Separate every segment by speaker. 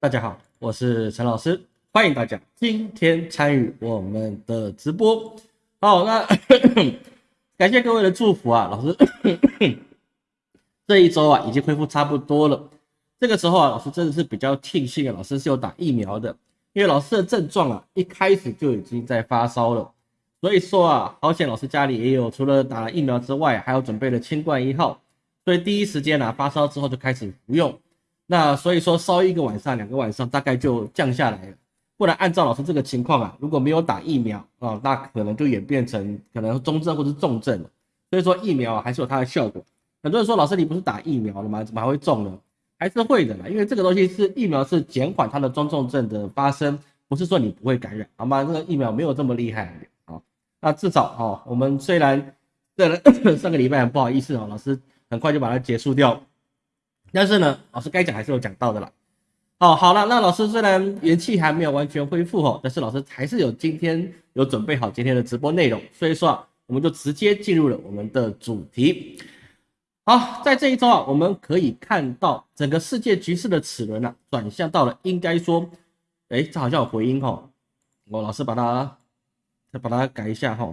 Speaker 1: 大家好，我是陈老师，欢迎大家今天参与我们的直播。好，那 感谢各位的祝福啊，老师 这一周啊已经恢复差不多了。这个时候啊，老师真的是比较庆幸啊，老师是有打疫苗的，因为老师的症状啊一开始就已经在发烧了，所以说啊，好险老师家里也有除了打了疫苗之外，还有准备了清冠一号，所以第一时间呢发烧之后就开始服用。那所以说烧一个晚上、两个晚上，大概就降下来了。不然按照老师这个情况啊，如果没有打疫苗啊，那可能就演变成可能中症或者重症了。所以说疫苗还是有它的效果。很多人说老师你不是打疫苗了吗？怎么还会中呢？还是会的啦，因为这个东西是疫苗是减缓它的中重症的发生，不是说你不会感染，好吗？这个疫苗没有这么厉害啊。那至少哈，我们虽然这 上个礼拜很不好意思啊，老师很快就把它结束掉。但是呢，老师该讲还是有讲到的啦。哦，好了，那老师虽然元气还没有完全恢复哦，但是老师还是有今天有准备好今天的直播内容，所以说啊，我们就直接进入了我们的主题。好，在这一周啊，我们可以看到整个世界局势的齿轮呢，转向到了应该说，哎，这好像有回音哈，我老师把它再把它改一下哈。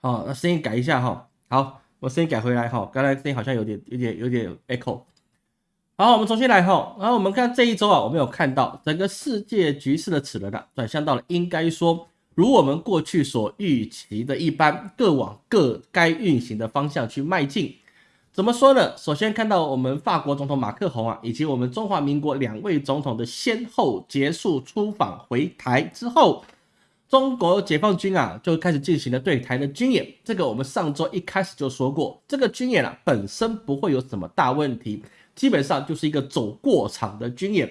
Speaker 1: 好，那声音改一下哈。好，我声音改回来哈，刚才声音好像有点、有点、有点 echo。好，我们重新来哈。然后我们看这一周啊，我们有看到整个世界局势的齿轮啊，转向到了应该说，如我们过去所预期的一般，各往各该运行的方向去迈进。怎么说呢？首先看到我们法国总统马克宏啊，以及我们中华民国两位总统的先后结束出访回台之后。中国解放军啊，就开始进行了对台的军演。这个我们上周一开始就说过，这个军演啊本身不会有什么大问题，基本上就是一个走过场的军演。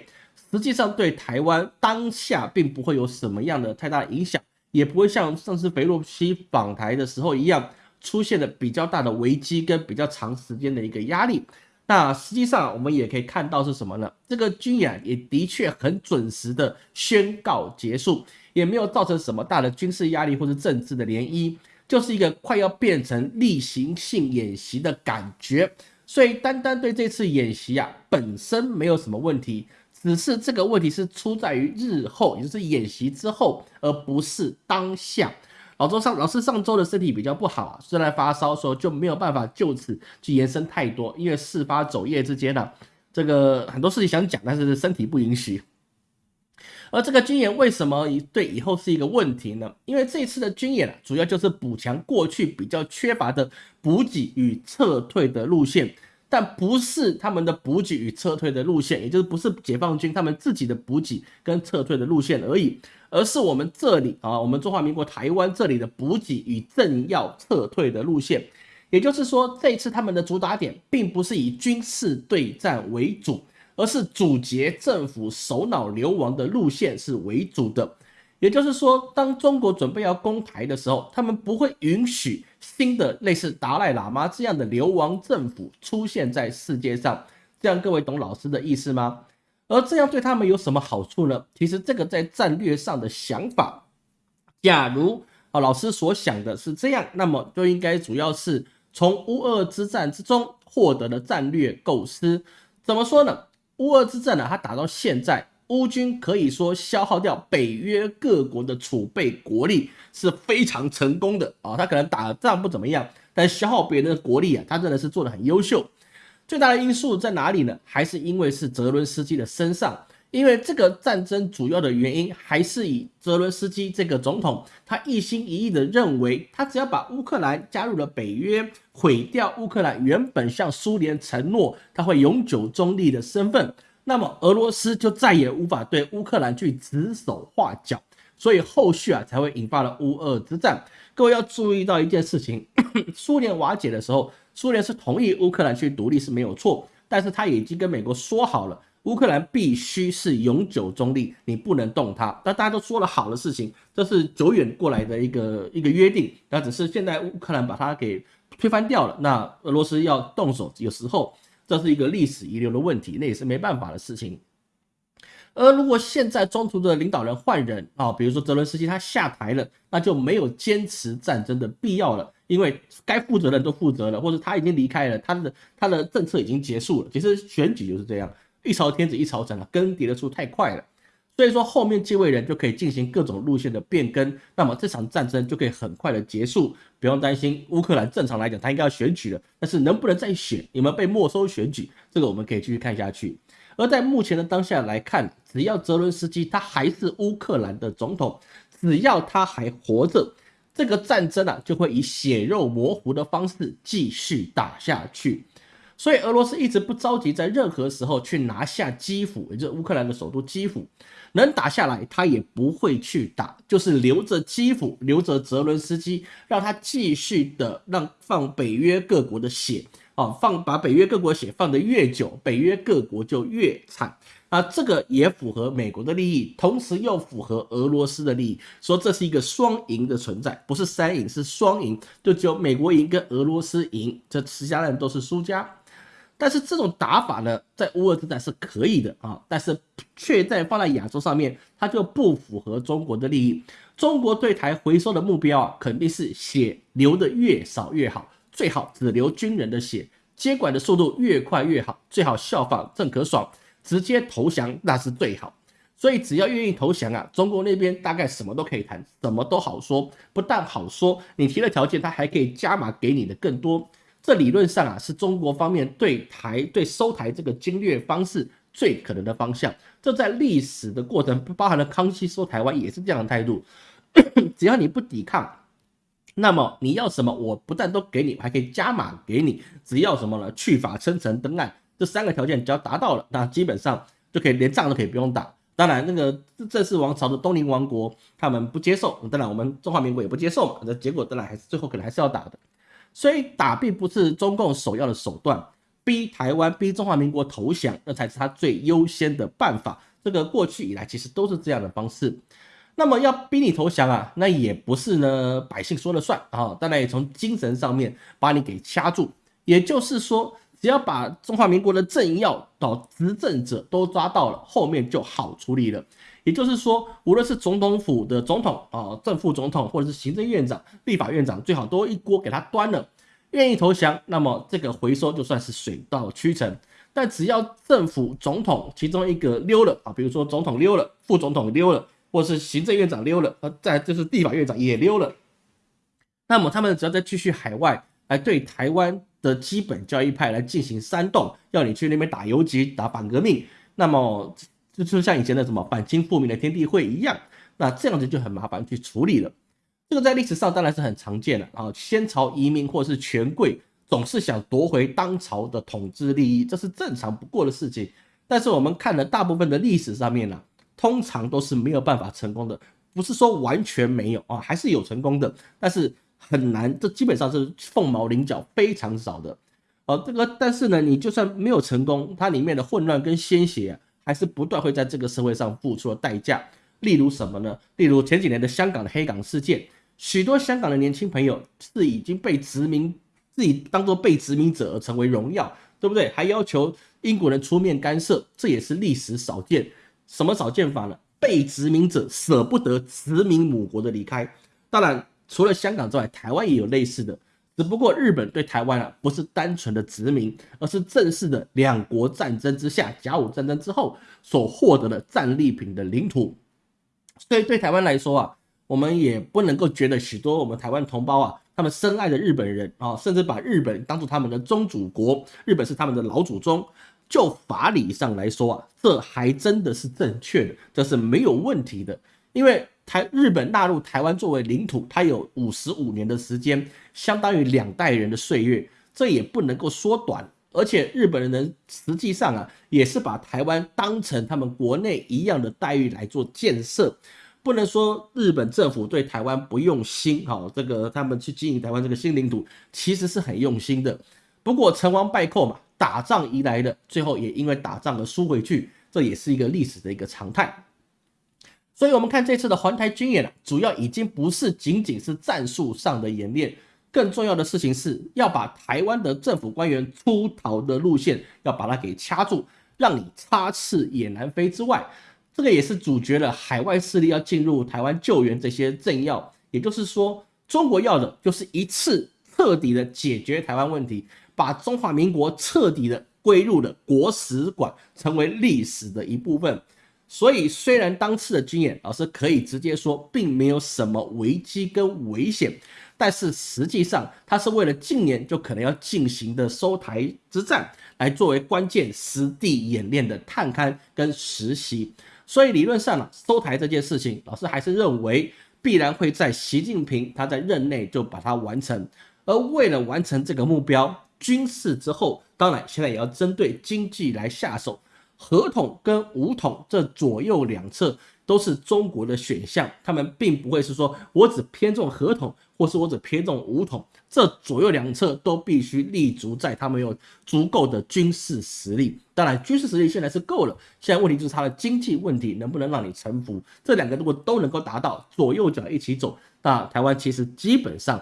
Speaker 1: 实际上对台湾当下并不会有什么样的太大影响，也不会像上次肥洛西访台的时候一样，出现了比较大的危机跟比较长时间的一个压力。那实际上我们也可以看到是什么呢？这个军演也的确很准时的宣告结束。也没有造成什么大的军事压力或者政治的涟漪，就是一个快要变成例行性演习的感觉。所以单单对这次演习啊本身没有什么问题，只是这个问题是出在于日后，也就是演习之后，而不是当下。老周上老师上周的身体比较不好啊，虽然发烧，时候就没有办法就此去延伸太多，因为事发走夜之间呢，这个很多事情想讲，但是身体不允许。而这个军演为什么对以后是一个问题呢？因为这次的军演啊，主要就是补强过去比较缺乏的补给与撤退的路线，但不是他们的补给与撤退的路线，也就是不是解放军他们自己的补给跟撤退的路线而已，而是我们这里啊，我们中华民国台湾这里的补给与政要撤退的路线。也就是说，这次他们的主打点并不是以军事对战为主。而是阻截政府首脑流亡的路线是为主的，也就是说，当中国准备要攻台的时候，他们不会允许新的类似达赖喇嘛这样的流亡政府出现在世界上。这样各位懂老师的意思吗？而这样对他们有什么好处呢？其实这个在战略上的想法，假如啊老师所想的是这样，那么就应该主要是从乌俄之战之中获得的战略构思。怎么说呢？乌俄之战呢，它打到现在，乌军可以说消耗掉北约各国的储备国力是非常成功的啊。他可能打仗不怎么样，但消耗别人的国力啊，他真的是做的很优秀。最大的因素在哪里呢？还是因为是泽伦斯基的身上。因为这个战争主要的原因还是以泽伦斯基这个总统，他一心一意的认为，他只要把乌克兰加入了北约，毁掉乌克兰原本向苏联承诺他会永久中立的身份，那么俄罗斯就再也无法对乌克兰去指手画脚，所以后续啊才会引发了乌俄之战。各位要注意到一件事情，苏联瓦解的时候，苏联是同意乌克兰去独立是没有错，但是他已经跟美国说好了。乌克兰必须是永久中立，你不能动它。那大家都说了好的事情，这是久远过来的一个一个约定。那只是现在乌克兰把它给推翻掉了。那俄罗斯要动手，有时候这是一个历史遗留的问题，那也是没办法的事情。而如果现在中途的领导人换人啊，比如说泽伦斯基他下台了，那就没有坚持战争的必要了，因为该负责的人都负责了，或者他已经离开了，他的他的政策已经结束了。其实选举就是这样，一朝天子一朝臣啊，更迭的速度太快了，所以说后面继位人就可以进行各种路线的变更，那么这场战争就可以很快的结束，不用担心乌克兰正常来讲他应该要选举了，但是能不能再选，有没有被没收选举，这个我们可以继续看下去。而在目前的当下来看，只要泽伦斯基他还是乌克兰的总统，只要他还活着，这个战争啊就会以血肉模糊的方式继续打下去。所以俄罗斯一直不着急在任何时候去拿下基辅，也就是乌克兰的首都基辅，能打下来他也不会去打，就是留着基辅，留着泽伦斯基，让他继续的让放北约各国的血。哦，放把北约各国血放得越久，北约各国就越惨啊！这个也符合美国的利益，同时又符合俄罗斯的利益，说这是一个双赢的存在，不是三赢，是双赢，就只有美国赢跟俄罗斯赢，这其他人都是输家。但是这种打法呢，在乌俄之战是可以的啊，但是却在放在亚洲上面，它就不符合中国的利益。中国对台回收的目标啊，肯定是血流的越少越好。最好只流军人的血，接管的速度越快越好。最好效仿郑可爽，直接投降那是最好。所以只要愿意投降啊，中国那边大概什么都可以谈，什么都好说。不但好说，你提了条件，他还可以加码给你的更多。这理论上啊，是中国方面对台对收台这个经略方式最可能的方向。这在历史的过程，包含了康熙收台湾也是这样的态度。只要你不抵抗。那么你要什么？我不但都给你，还可以加码给你。只要什么呢？去法、称臣、登岸这三个条件，只要达到了，那基本上就可以连仗都可以不用打。当然，那个正式王朝的东宁王国他们不接受，当然我们中华民国也不接受嘛。那结果当然还是最后可能还是要打的。所以打并不是中共首要的手段，逼台湾、逼中华民国投降，那才是他最优先的办法。这个过去以来其实都是这样的方式。那么要逼你投降啊，那也不是呢百姓说了算啊，当然也从精神上面把你给掐住。也就是说，只要把中华民国的政要到执政者都抓到了，后面就好处理了。也就是说，无论是总统府的总统啊、正副总统，或者是行政院长、立法院长，最好都一锅给他端了。愿意投降，那么这个回收就算是水到渠成。但只要政府总统其中一个溜了啊，比如说总统溜了，副总统溜了。或是行政院长溜了，呃，再就是地法院长也溜了，那么他们只要再继续海外来对台湾的基本教义派来进行煽动，要你去那边打游击、打反革命，那么就就像以前的什么反清复明的天地会一样，那这样子就很麻烦去处理了。这个在历史上当然是很常见的啊，先朝移民或是权贵总是想夺回当朝的统治利益，这是正常不过的事情。但是我们看了大部分的历史上面呢。通常都是没有办法成功的，不是说完全没有啊，还是有成功的，但是很难，这基本上是凤毛麟角，非常少的。哦，这个，但是呢，你就算没有成功，它里面的混乱跟鲜血还是不断会在这个社会上付出的代价。例如什么呢？例如前几年的香港的黑港事件，许多香港的年轻朋友是已经被殖民，自己当做被殖民者而成为荣耀，对不对？还要求英国人出面干涉，这也是历史少见。什么少见法呢？被殖民者舍不得殖民母国的离开。当然，除了香港之外，台湾也有类似的。只不过日本对台湾啊，不是单纯的殖民，而是正式的两国战争之下，甲午战争之后所获得的战利品的领土。所以对台湾来说啊，我们也不能够觉得许多我们台湾同胞啊，他们深爱的日本人啊，甚至把日本当做他们的宗主国，日本是他们的老祖宗。就法理上来说啊，这还真的是正确的，这是没有问题的。因为台日本纳入台湾作为领土，它有五十五年的时间，相当于两代人的岁月，这也不能够缩短。而且日本人实际上啊，也是把台湾当成他们国内一样的待遇来做建设，不能说日本政府对台湾不用心。好，这个他们去经营台湾这个新领土，其实是很用心的。不过成王败寇嘛。打仗移来的，最后也因为打仗而输回去，这也是一个历史的一个常态。所以，我们看这次的环台军演啊，主要已经不是仅仅是战术上的演练，更重要的事情是要把台湾的政府官员出逃的路线要把它给掐住，让你插翅也难飞之外，这个也是阻绝了海外势力要进入台湾救援这些政要。也就是说，中国要的就是一次彻底的解决台湾问题，把中华民国彻底的归入了国史馆，成为历史的一部分。所以，虽然当次的军演，老师可以直接说，并没有什么危机跟危险，但是实际上，它是为了近年就可能要进行的收台之战，来作为关键实地演练的探勘跟实习。所以，理论上呢，收台这件事情，老师还是认为必然会在习近平他在任内就把它完成。而为了完成这个目标，军事之后，当然现在也要针对经济来下手。合同跟武统这左右两侧都是中国的选项，他们并不会是说我只偏重合同，或是我只偏重武统，这左右两侧都必须立足在他们有足够的军事实力。当然，军事实力现在是够了，现在问题就是他的经济问题能不能让你臣服。这两个如果都能够达到，左右脚一起走，那台湾其实基本上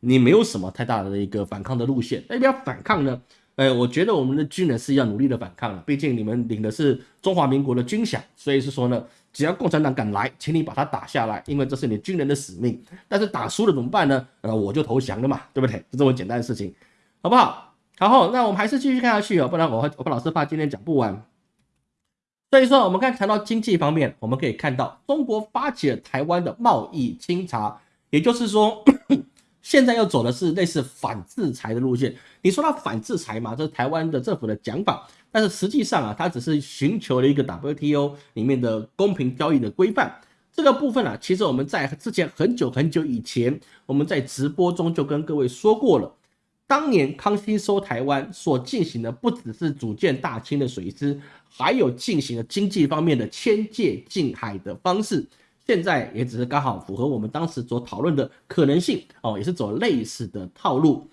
Speaker 1: 你没有什么太大的一个反抗的路线。那要反抗呢？哎，我觉得我们的军人是要努力的反抗了，毕竟你们领的是中华民国的军饷，所以是说呢，只要共产党敢来，请你把他打下来，因为这是你军人的使命。但是打输了怎么办呢？呃，我就投降了嘛，对不对？就这么简单的事情，好不好？好，那我们还是继续看下去哦，不然我我怕老师怕今天讲不完。所以说，我们刚才谈到经济方面，我们可以看到中国发起了台湾的贸易清查，也就是说。现在要走的是类似反制裁的路线。你说它反制裁嘛？这是台湾的政府的讲法，但是实际上啊，它只是寻求了一个 WTO 里面的公平交易的规范。这个部分啊，其实我们在之前很久很久以前，我们在直播中就跟各位说过了。当年康熙收台湾所进行的，不只是组建大清的水师，还有进行了经济方面的迁界近海的方式。现在也只是刚好符合我们当时所讨论的可能性哦，也是走类似的套路。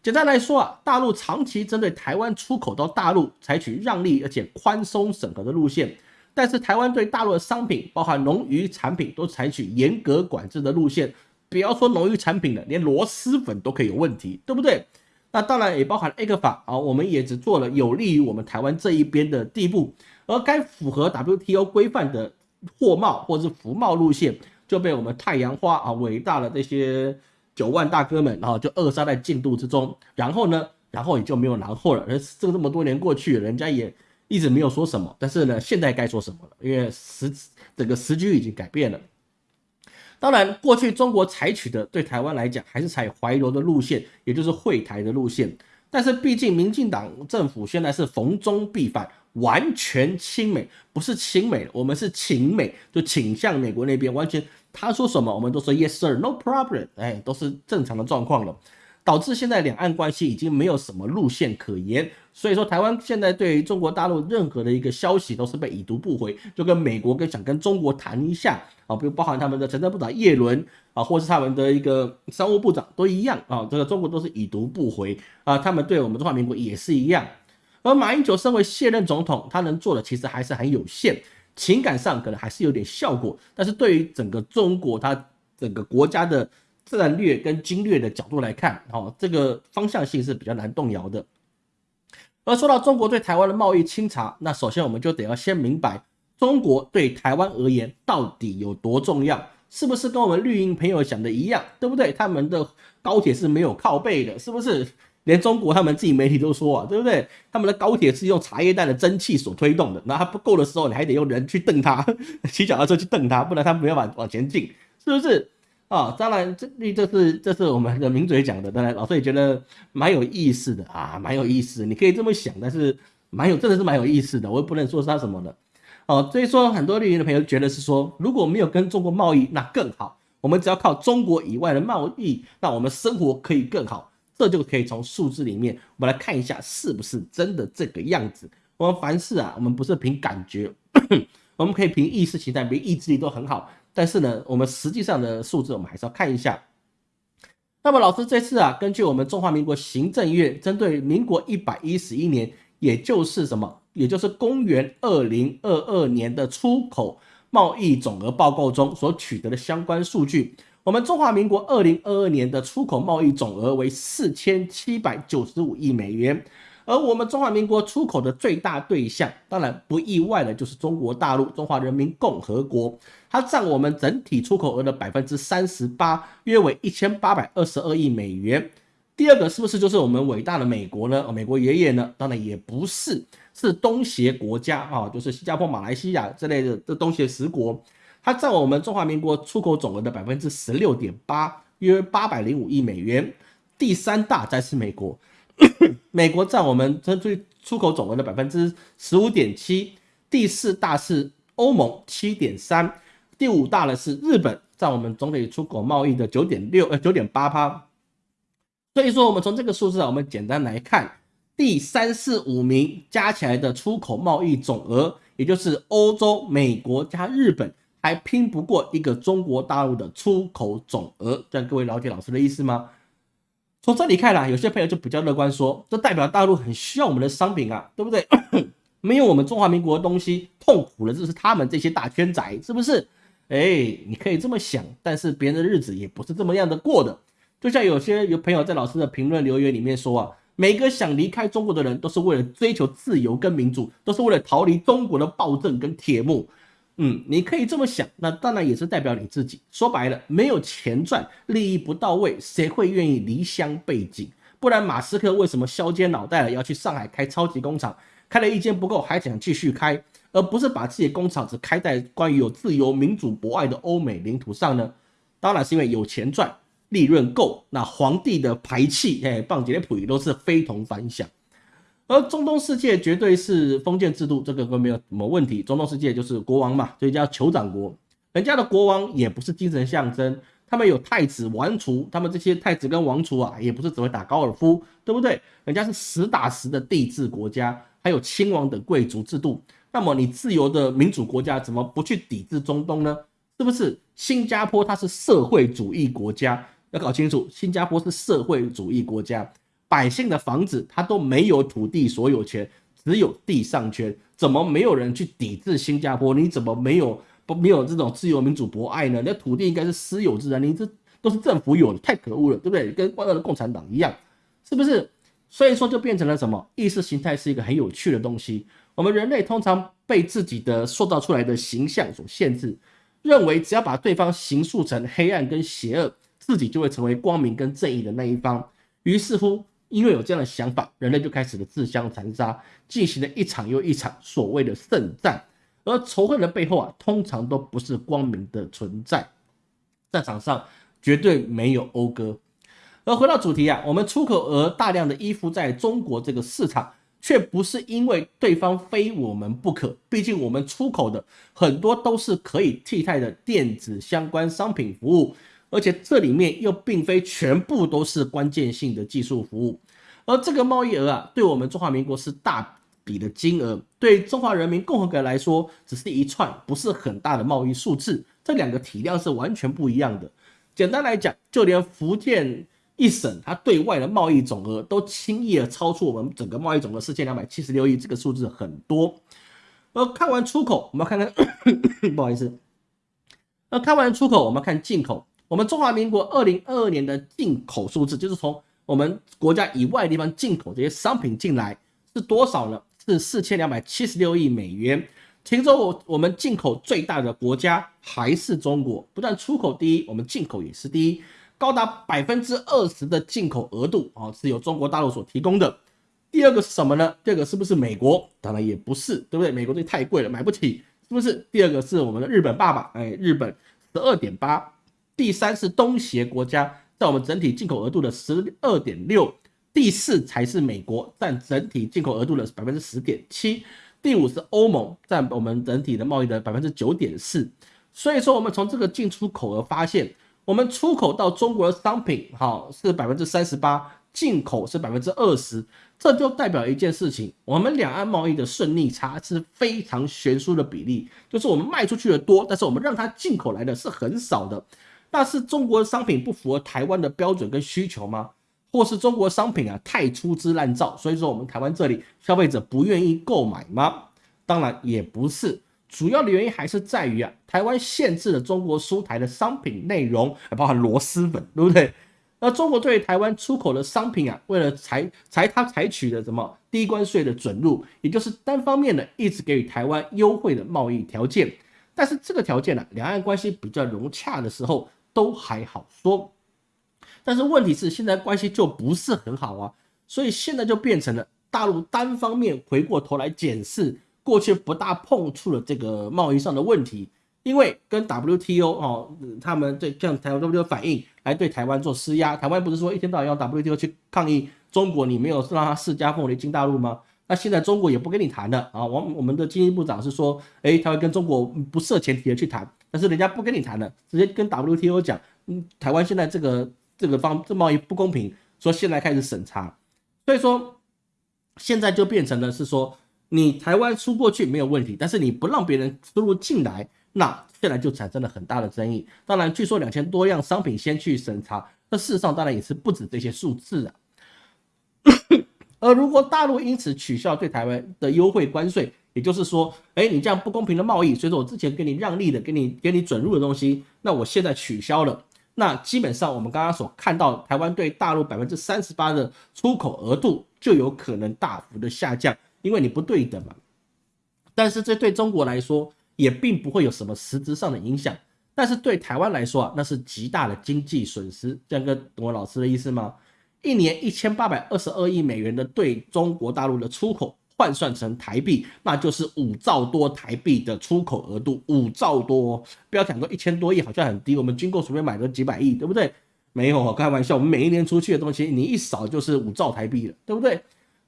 Speaker 1: 简单来说啊，大陆长期针对台湾出口到大陆采取让利而且宽松审核的路线，但是台湾对大陆的商品，包含农渔产品，都采取严格管制的路线。不要说农渔产品了，连螺蛳粉都可以有问题，对不对？那当然也包含 A 克法啊，我们也只做了有利于我们台湾这一边的地步，而该符合 WTO 规范的。货贸或者是服贸路线就被我们太阳花啊伟大的这些九万大哥们啊就扼杀在进度之中，然后呢，然后也就没有然后了。而这这么多年过去，人家也一直没有说什么。但是呢，现在该说什么了？因为时整个时局已经改变了。当然，过去中国采取的对台湾来讲还是采怀柔的路线，也就是会台的路线。但是毕竟民进党政府现在是逢中必反。完全亲美，不是亲美，我们是请美，就倾向美国那边。完全他说什么，我们都说 yes sir，no problem，哎，都是正常的状况了。导致现在两岸关系已经没有什么路线可言。所以说，台湾现在对于中国大陆任何的一个消息都是被已读不回，就跟美国跟想跟中国谈一下啊，比如包含他们的财政部长叶伦啊，或是他们的一个商务部长都一样啊，这个中国都是已读不回啊，他们对我们中华民国也是一样。而马英九身为卸任总统，他能做的其实还是很有限，情感上可能还是有点效果，但是对于整个中国，他整个国家的战略跟经略的角度来看，哦，这个方向性是比较难动摇的。而说到中国对台湾的贸易清查，那首先我们就得要先明白，中国对台湾而言到底有多重要，是不是跟我们绿营朋友想的一样，对不对？他们的高铁是没有靠背的，是不是？连中国他们自己媒体都说啊，对不对？他们的高铁是用茶叶蛋的蒸汽所推动的，那它不够的时候，你还得用人去蹬它，骑脚踏车去蹬它，不然它没办法往前进，是不是？啊，当然这这是这是我们的名嘴讲的，当然老师也觉得蛮有意思的啊，蛮有意思，你可以这么想，但是蛮有真的是蛮有意思的，我也不能说是他什么的，哦，所以说很多绿营的朋友觉得是说，如果没有跟中国贸易，那更好，我们只要靠中国以外的贸易，那我们生活可以更好。这就可以从数字里面，我们来看一下是不是真的这个样子。我们凡事啊，我们不是凭感觉，我们可以凭意识形态、凭意志力都很好。但是呢，我们实际上的数字，我们还是要看一下。那么老师这次啊，根据我们中华民国行政院针对民国一百一十一年，也就是什么，也就是公元二零二二年的出口贸易总额报告中所取得的相关数据。我们中华民国二零二二年的出口贸易总额为四千七百九十五亿美元，而我们中华民国出口的最大对象，当然不意外的就是中国大陆中华人民共和国，它占我们整体出口额的百分之三十八，约为一千八百二十二亿美元。第二个是不是就是我们伟大的美国呢？美国爷爷呢？当然也不是，是东协国家啊，就是新加坡、马来西亚之类的这东协十国，它占我们中华民国出口总额的百分之十六点八，约八百零五亿美元。第三大才是美国。美国占我们这最出口总额的百分之十五点七，第四大是欧盟七点三，第五大的是日本，占我们总体出口贸易的九点六呃九点八趴。所以说，我们从这个数字啊，我们简单来看，第三四五名加起来的出口贸易总额，也就是欧洲、美国加日本，还拼不过一个中国大陆的出口总额。这样各位了解老师的意思吗？从这里看来，有些朋友就比较乐观，说这代表大陆很需要我们的商品啊，对不对？没有我们中华民国的东西，痛苦的就是他们这些大圈仔，是不是？哎，你可以这么想，但是别人的日子也不是这么样的过的。就像有些有朋友在老师的评论留言里面说啊，每个想离开中国的人都是为了追求自由跟民主，都是为了逃离中国的暴政跟铁幕。嗯，你可以这么想，那当然也是代表你自己。说白了，没有钱赚，利益不到位，谁会愿意离乡背井？不然，马斯克为什么削尖脑袋了要去上海开超级工厂？开了一间不够，还想继续开，而不是把自己的工厂只开在关于有自由、民主、博爱的欧美领土上呢？当然是因为有钱赚，利润够。那皇帝的排气，哎，棒杰的普都是非同凡响。而中东世界绝对是封建制度，这个都没有什么问题。中东世界就是国王嘛，所以叫酋长国。人家的国王也不是精神象征，他们有太子、王储，他们这些太子跟王储啊，也不是只会打高尔夫，对不对？人家是实打实的帝制国家，还有亲王等贵族制度。那么你自由的民主国家怎么不去抵制中东呢？是不是？新加坡它是社会主义国家，要搞清楚，新加坡是社会主义国家。百姓的房子，他都没有土地所有权，只有地上权。怎么没有人去抵制新加坡？你怎么没有不没有这种自由民主博爱呢？那土地应该是私有制啊，你这都是政府有的，太可恶了，对不对？跟万恶的共产党一样，是不是？所以说就变成了什么？意识形态是一个很有趣的东西。我们人类通常被自己的塑造出来的形象所限制，认为只要把对方形塑成黑暗跟邪恶，自己就会成为光明跟正义的那一方。于是乎。因为有这样的想法，人类就开始了自相残杀，进行了一场又一场所谓的圣战。而仇恨的背后啊，通常都不是光明的存在，战场上绝对没有讴歌。而回到主题啊，我们出口额大量的依附在中国这个市场，却不是因为对方非我们不可。毕竟我们出口的很多都是可以替代的电子相关商品服务。而且这里面又并非全部都是关键性的技术服务，而这个贸易额啊，对我们中华民国是大笔的金额，对中华人民共和国来说只是一串不是很大的贸易数字，这两个体量是完全不一样的。简单来讲，就连福建一省它对外的贸易总额都轻易的超出我们整个贸易总额四千两百七十六亿，这个数字很多。而看完出口，我们看看，不好意思，那看完出口，我们看进口。我们中华民国二零二二年的进口数字，就是从我们国家以外地方进口这些商品进来是多少呢？是四千两百七十六亿美元。其中我我们进口最大的国家还是中国，不但出口第一，我们进口也是第一，高达百分之二十的进口额度啊，是由中国大陆所提供的。第二个是什么呢？第二个是不是美国？当然也不是，对不对？美国这太贵了，买不起，是不是？第二个是我们的日本爸爸，哎，日本十二点八。第三是东协国家，在我们整体进口额度的十二点六，第四才是美国，占整体进口额度的百分之十点七，第五是欧盟，占我们整体的贸易的百分之九点四。所以说，我们从这个进出口额发现，我们出口到中国的商品，哈，是百分之三十八，进口是百分之二十，这就代表一件事情，我们两岸贸易的顺逆差是非常悬殊的比例，就是我们卖出去的多，但是我们让它进口来的是很少的。那是中国商品不符合台湾的标准跟需求吗？或是中国商品啊太粗制滥造，所以说我们台湾这里消费者不愿意购买吗？当然也不是，主要的原因还是在于啊，台湾限制了中国输台的商品内容，包含螺蛳粉，对不对？那中国对台湾出口的商品啊，为了采采它采取的什么低关税的准入，也就是单方面的一直给予台湾优惠的贸易条件。但是这个条件呢，两岸关系比较融洽的时候都还好说。但是问题是现在关系就不是很好啊，所以现在就变成了大陆单方面回过头来检视过去不大碰触的这个贸易上的问题。因为跟 WTO 哦，他们对向台湾 WTO 反映来对台湾做施压，台湾不是说一天到晚要 WTO 去抗议中国，你没有让他释迦凤梨进大陆吗？那现在中国也不跟你谈了啊！我我们的经济部长是说，哎，他会跟中国不设前提的去谈，但是人家不跟你谈了，直接跟 WTO 讲，嗯，台湾现在这个这个方这贸易不公平，说现在开始审查，所以说现在就变成了是说，你台湾出过去没有问题，但是你不让别人输入进来。那现在就产生了很大的争议。当然，据说两千多样商品先去审查，那事实上当然也是不止这些数字啊。而如果大陆因此取消对台湾的优惠关税，也就是说，哎，你这样不公平的贸易，所以说我之前给你让利的、给你给你准入的东西，那我现在取消了，那基本上我们刚刚所看到台湾对大陆百分之三十八的出口额度就有可能大幅的下降，因为你不对等嘛。但是这对中国来说，也并不会有什么实质上的影响，但是对台湾来说啊，那是极大的经济损失。这样跟懂我老师的意思吗？一年一千八百二十二亿美元的对中国大陆的出口，换算成台币，那就是五兆多台币的出口额度。五兆多，不要讲说一千多亿，好像很低。我们军购随便买个几百亿，对不对？没有，开玩笑。我们每一年出去的东西，你一扫就是五兆台币了，对不对？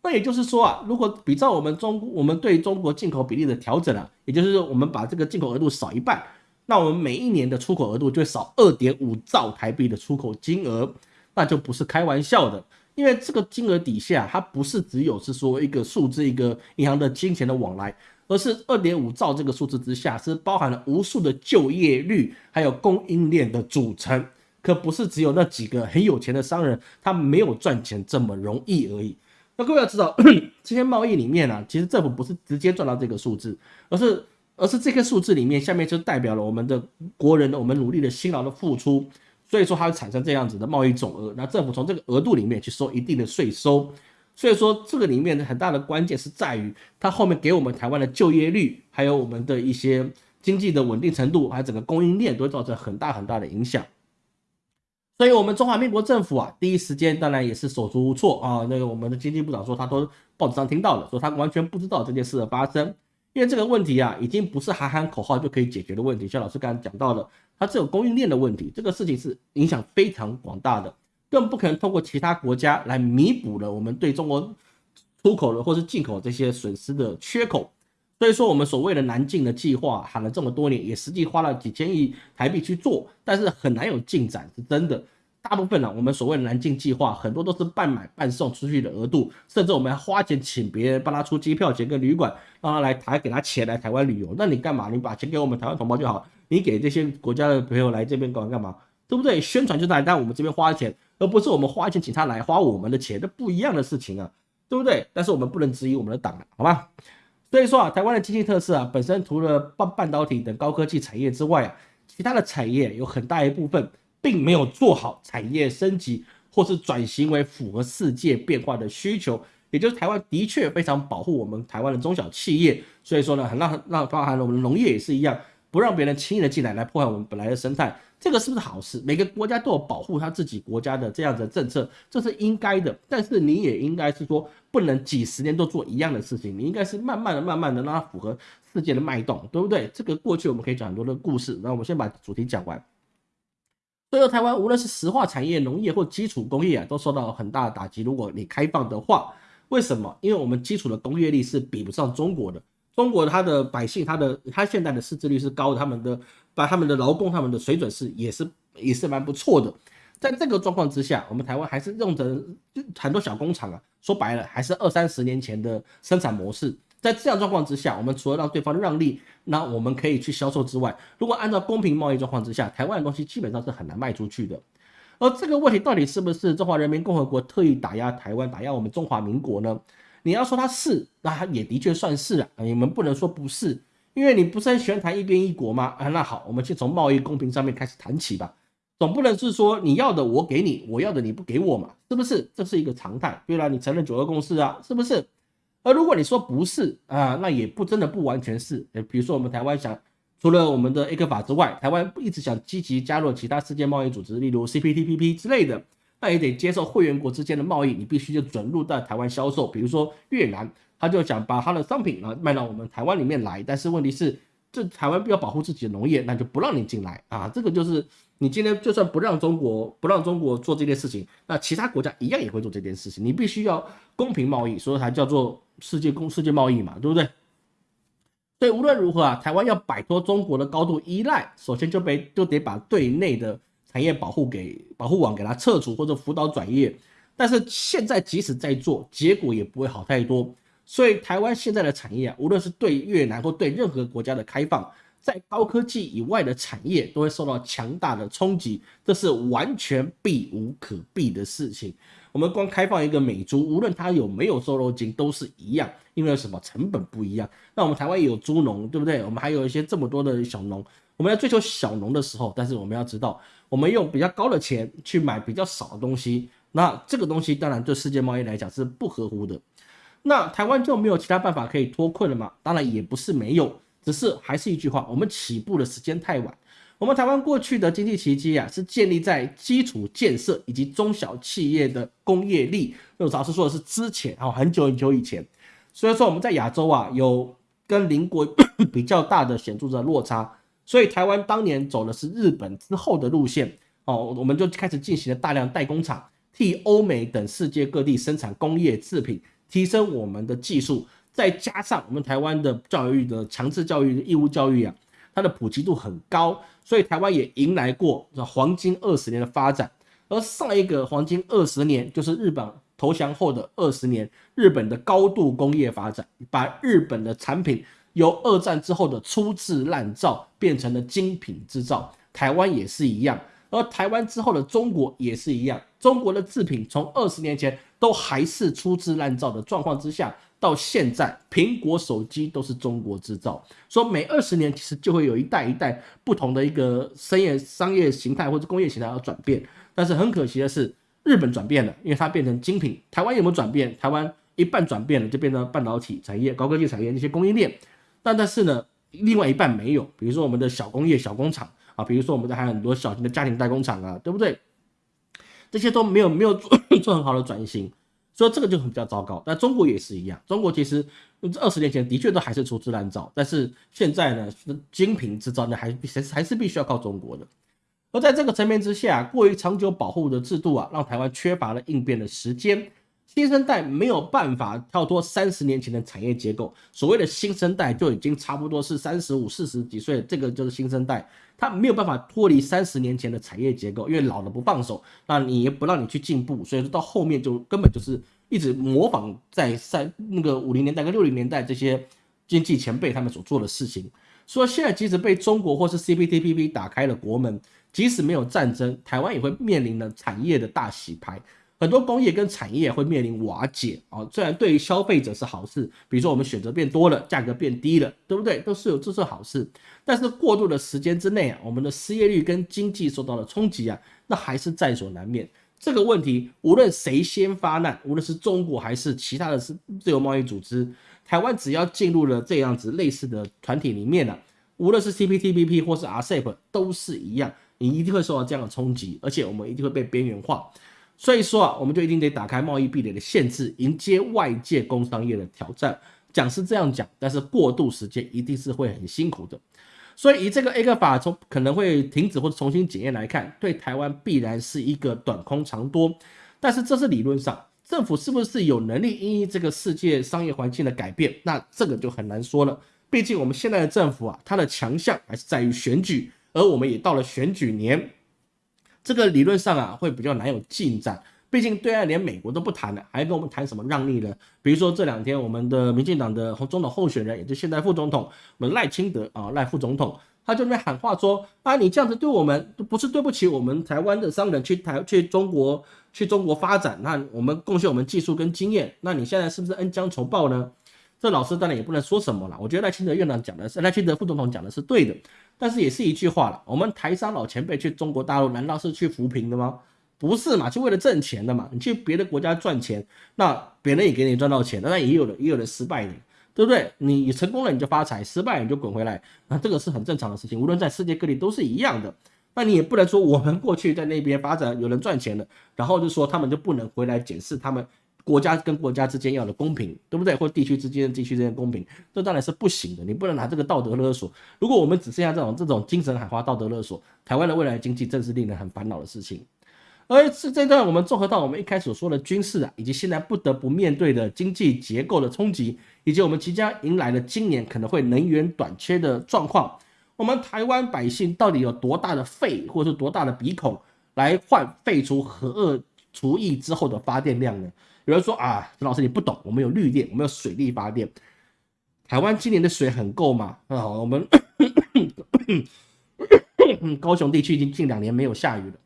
Speaker 1: 那也就是说啊，如果比照我们中我们对中国进口比例的调整啊，也就是我们把这个进口额度少一半，那我们每一年的出口额度就少二点五兆台币的出口金额，那就不是开玩笑的。因为这个金额底下，它不是只有是说一个数字，一个银行的金钱的往来，而是二点五兆这个数字之下，是包含了无数的就业率，还有供应链的组成，可不是只有那几个很有钱的商人，他没有赚钱这么容易而已。那各位要知道，这些贸易里面啊，其实政府不是直接赚到这个数字，而是而是这个数字里面下面就代表了我们的国人的我们努力的辛劳的付出，所以说它会产生这样子的贸易总额。那政府从这个额度里面去收一定的税收，所以说这个里面的很大的关键是在于它后面给我们台湾的就业率，还有我们的一些经济的稳定程度，还有整个供应链都会造成很大很大的影响。所以，我们中华民国政府啊，第一时间当然也是手足无措啊。那个我们的经济部长说，他都报纸上听到了，说他完全不知道这件事的发生，因为这个问题啊，已经不是喊喊口号就可以解决的问题。像老师刚才讲到了，它只有供应链的问题，这个事情是影响非常广大的，更不可能通过其他国家来弥补了我们对中国出口的或是进口这些损失的缺口。所以说，我们所谓的南进的计划喊了这么多年，也实际花了几千亿台币去做，但是很难有进展，是真的。大部分呢，我们所谓的南进计划，很多都是半买半送出去的额度，甚至我们还花钱请别人帮他出机票钱跟旅馆，让他来台给他钱来台湾旅游。那你干嘛？你把钱给我们台湾同胞就好，你给这些国家的朋友来这边干嘛干嘛？对不对？宣传就在让我们这边花钱，而不是我们花钱请他来花我们的钱，这不一样的事情啊，对不对？但是我们不能质疑我们的党，好吧？所以说啊，台湾的经济特色啊，本身除了半半导体等高科技产业之外啊，其他的产业有很大一部分并没有做好产业升级或是转型为符合世界变化的需求。也就是台湾的确非常保护我们台湾的中小企业，所以说呢，很让让包含了我们农业也是一样，不让别人轻易的进来来破坏我们本来的生态。这个是不是好事？每个国家都有保护他自己国家的这样的政策，这是应该的。但是你也应该是说，不能几十年都做一样的事情，你应该是慢慢的、慢慢的让它符合世界的脉动，对不对？这个过去我们可以讲很多的故事，那我们先把主题讲完。所以台湾无论是石化产业、农业或基础工业啊，都受到很大的打击。如果你开放的话，为什么？因为我们基础的工业力是比不上中国的。中国它的百姓，它的它现在的识字率是高的，他们的把他们的劳工，他们的水准是也是也是蛮不错的。在这个状况之下，我们台湾还是用着很多小工厂啊，说白了还是二三十年前的生产模式。在这样状况之下，我们除了让对方让利，那我们可以去销售之外，如果按照公平贸易状况之下，台湾的东西基本上是很难卖出去的。而这个问题到底是不是中华人民共和国特意打压台湾、打压我们中华民国呢？你要说他是，那他也的确算是啊。你们不能说不是，因为你不是很喜欢谈一边一国吗？啊，那好，我们先从贸易公平上面开始谈起吧。总不能是说你要的我给你，我要的你不给我嘛？是不是？这是一个常态。对了，你承认九二共识啊？是不是？而如果你说不是啊，那也不真的不完全是。呃，比如说我们台湾想，除了我们的 A 克法之外，台湾一直想积极加入其他世界贸易组织，例如 CPTPP 之类的，那也得接受会员国之间的贸易，你必须就准入到台湾销售。比如说越南，他就想把他的商品啊卖到我们台湾里面来，但是问题是。这台湾要保护自己的农业，那就不让你进来啊！这个就是你今天就算不让中国不让中国做这件事情，那其他国家一样也会做这件事情。你必须要公平贸易，所以才叫做世界公世界贸易嘛，对不对？所以无论如何啊，台湾要摆脱中国的高度依赖，首先就被就得把对内的产业保护给保护网给它撤除或者辅导转业。但是现在即使在做，结果也不会好太多。所以台湾现在的产业啊，无论是对越南或对任何国家的开放，在高科技以外的产业都会受到强大的冲击，这是完全避无可避的事情。我们光开放一个美猪，无论它有没有瘦肉精，都是一样，因为什么成本不一样。那我们台湾有猪农，对不对？我们还有一些这么多的小农，我们要追求小农的时候，但是我们要知道，我们用比较高的钱去买比较少的东西，那这个东西当然对世界贸易来讲是不合乎的。那台湾就没有其他办法可以脱困了吗？当然也不是没有，只是还是一句话，我们起步的时间太晚。我们台湾过去的经济奇迹啊，是建立在基础建设以及中小企业的工业力。那老师说的是之前啊，很久很久以前。所以说我们在亚洲啊，有跟邻国 比较大的显著的落差。所以台湾当年走的是日本之后的路线哦，我们就开始进行了大量代工厂，替欧美等世界各地生产工业制品。提升我们的技术，再加上我们台湾的教育的强制教育的、义务教育啊，它的普及度很高，所以台湾也迎来过黄金二十年的发展。而上一个黄金二十年，就是日本投降后的二十年，日本的高度工业发展，把日本的产品由二战之后的粗制滥造变成了精品制造。台湾也是一样，而台湾之后的中国也是一样，中国的制品从二十年前。都还是粗制滥造的状况之下，到现在苹果手机都是中国制造，说每二十年其实就会有一代一代不同的一个商业商业形态或者工业形态要转变，但是很可惜的是，日本转变了，因为它变成精品。台湾有没有转变？台湾一半转变了，就变成半导体产业、高科技产业那些供应链，但但是呢，另外一半没有，比如说我们的小工业、小工厂啊，比如说我们的还有很多小型的家庭代工厂啊，对不对？这些都没有没有做 做很好的转型，所以这个就很比较糟糕。但中国也是一样，中国其实这二十年前的确都还是粗制滥造，但是现在呢，精品制造呢还还还是必须要靠中国的。而在这个层面之下，过于长久保护的制度啊，让台湾缺乏了应变的时间。新生代没有办法跳脱三十年前的产业结构，所谓的新生代就已经差不多是三十五、四十几岁，这个就是新生代，他没有办法脱离三十年前的产业结构，因为老了不放手，那你也不让你去进步，所以说到后面就根本就是一直模仿在三那个五零年代跟六零年代这些经济前辈他们所做的事情。说现在即使被中国或是 CPTPP 打开了国门，即使没有战争，台湾也会面临了产业的大洗牌。很多工业跟产业会面临瓦解啊，虽然对于消费者是好事，比如说我们选择变多了，价格变低了，对不对？都是有这是好事。但是过渡的时间之内啊，我们的失业率跟经济受到了冲击啊，那还是在所难免。这个问题无论谁先发难，无论是中国还是其他的是自由贸易组织，台湾只要进入了这样子类似的团体里面呢，无论是 CPTPP 或是 RCEP 都是一样，你一定会受到这样的冲击，而且我们一定会被边缘化。所以说啊，我们就一定得打开贸易壁垒的限制，迎接外界工商业的挑战。讲是这样讲，但是过渡时间一定是会很辛苦的。所以以这个 A 克法从可能会停止或者重新检验来看，对台湾必然是一个短空长多。但是这是理论上，政府是不是有能力因应这个世界商业环境的改变？那这个就很难说了。毕竟我们现在的政府啊，它的强项还是在于选举，而我们也到了选举年。这个理论上啊，会比较难有进展。毕竟对岸连美国都不谈了，还跟我们谈什么让利呢？比如说这两天我们的民进党的总统候选人，也就现在副总统，我们赖清德啊，赖副总统，他就在喊话说啊，你这样子对我们，不是对不起我们台湾的商人去台去中国去中国发展，那我们贡献我们技术跟经验，那你现在是不是恩将仇报呢？这老师当然也不能说什么了。我觉得赖清德院长讲的是，赖清德副总统讲的是对的，但是也是一句话了。我们台商老前辈去中国大陆，难道是去扶贫的吗？不是嘛？就为了挣钱的嘛。你去别的国家赚钱，那别人也给你赚到钱，那也有的也有的失败的，对不对？你成功了你就发财，失败你就滚回来，那这个是很正常的事情，无论在世界各地都是一样的。那你也不能说我们过去在那边发展有人赚钱了，然后就说他们就不能回来检视他们。国家跟国家之间要的公平，对不对？或地区之间、地区之间公平，这当然是不行的。你不能拿这个道德勒索。如果我们只剩下这种这种精神喊话、道德勒索，台湾的未来经济正是令人很烦恼的事情。而是这段我们综合到我们一开始所说的军事啊，以及现在不得不面对的经济结构的冲击，以及我们即将迎来的今年可能会能源短缺的状况，我们台湾百姓到底有多大的肺，或者是多大的鼻孔，来换废除核二除役之后的发电量呢？有人说啊，陈老师你不懂，我们有绿电，我们有水力发电。台湾今年的水很够吗？啊，我们 高雄地区已经近两年没有下雨了。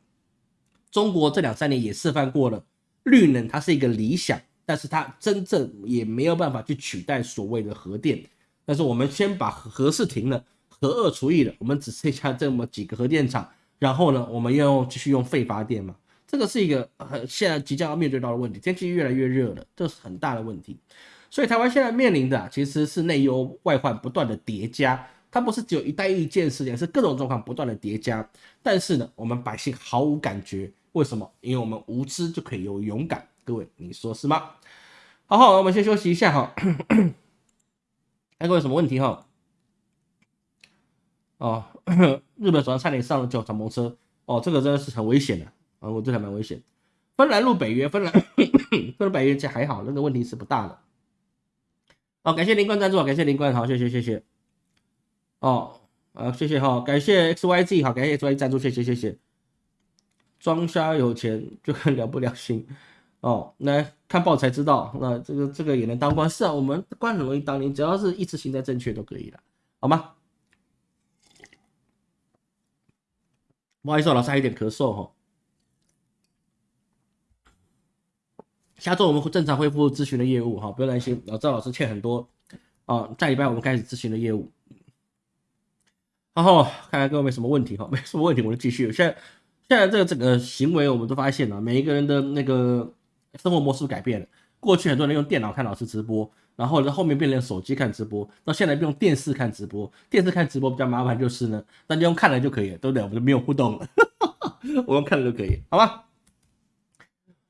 Speaker 1: 中国这两三年也示范过了，绿能它是一个理想，但是它真正也没有办法去取代所谓的核电。但是我们先把核是停了，核二除役了，我们只剩下这么几个核电厂，然后呢，我们要继续用废发电嘛？这个是一个很现在即将要面对到的问题，天气越来越热了，这是很大的问题。所以台湾现在面临的其实是内忧外患不断的叠加，它不是只有一带一件事情，是各种状况不断的叠加。但是呢，我们百姓毫无感觉，为什么？因为我们无知就可以有勇敢。各位，你说是吗？好好，我们先休息一下哈。哎各位什么问题哈？哦，日本早上差点上了九敞篷车，哦，这个真的是很危险的。啊我这还蛮危险。芬兰入北约，芬兰芬兰北约这还好，那个问题是不大的。哦，感谢林冠赞助，感谢林冠，好，谢谢谢谢。哦，啊，谢谢哈，感谢 X Y Z，好，感谢 X Y Z 赞助，谢谢谢谢。装瞎有钱就很了不了心哦，来看报才知道，那这个这个也能当官？是啊，我们官很容易当，你只要是意识形态正确都可以了，好吗？不好意思，老师还有点咳嗽哈。下周我们会正常恢复咨询的业务哈，不用担心。老赵老师欠很多啊，下礼拜我们开始咨询的业务。然后看看各位没什么问题哈，没什么问题我就继续。现在现在这个整个行为我们都发现了，每一个人的那个生活模式改变了。过去很多人用电脑看老师直播，然后呢后面变成手机看直播，到现在用电视看直播。电视看直播比较麻烦，就是呢，那就用看了就可以了，对不对？我们就没有互动了，我用看了就可以，好吗？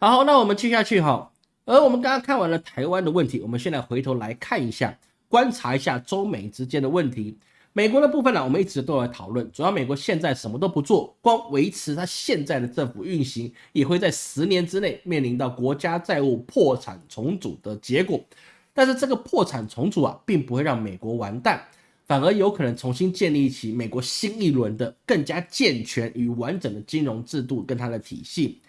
Speaker 1: 好，那我们接下去哈。而我们刚刚看完了台湾的问题，我们现在回头来看一下，观察一下中美之间的问题。美国的部分呢，我们一直都在讨论，主要美国现在什么都不做，光维持它现在的政府运行，也会在十年之内面临到国家债务破产重组的结果。但是这个破产重组啊，并不会让美国完蛋，反而有可能重新建立起美国新一轮的更加健全与完整的金融制度跟它的体系。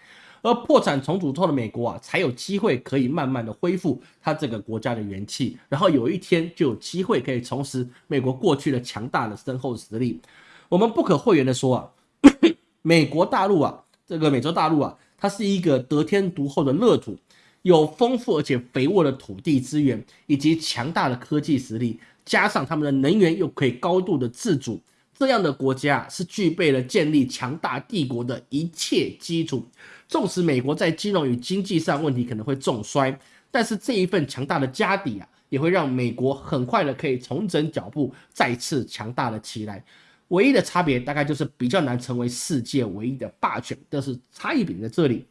Speaker 1: 而破产重组之后的美国啊，才有机会可以慢慢的恢复它这个国家的元气，然后有一天就有机会可以重拾美国过去的强大的深厚实力。我们不可讳言的说啊，美国大陆啊，这个美洲大陆啊，它是一个得天独厚的乐土，有丰富而且肥沃的土地资源，以及强大的科技实力，加上他们的能源又可以高度的自主，这样的国家是具备了建立强大帝国的一切基础。纵使美国在金融与经济上问题可能会重衰，但是这一份强大的家底啊，也会让美国很快的可以重整脚步，再次强大了起来。唯一的差别大概就是比较难成为世界唯一的霸权，但是差异点在这里。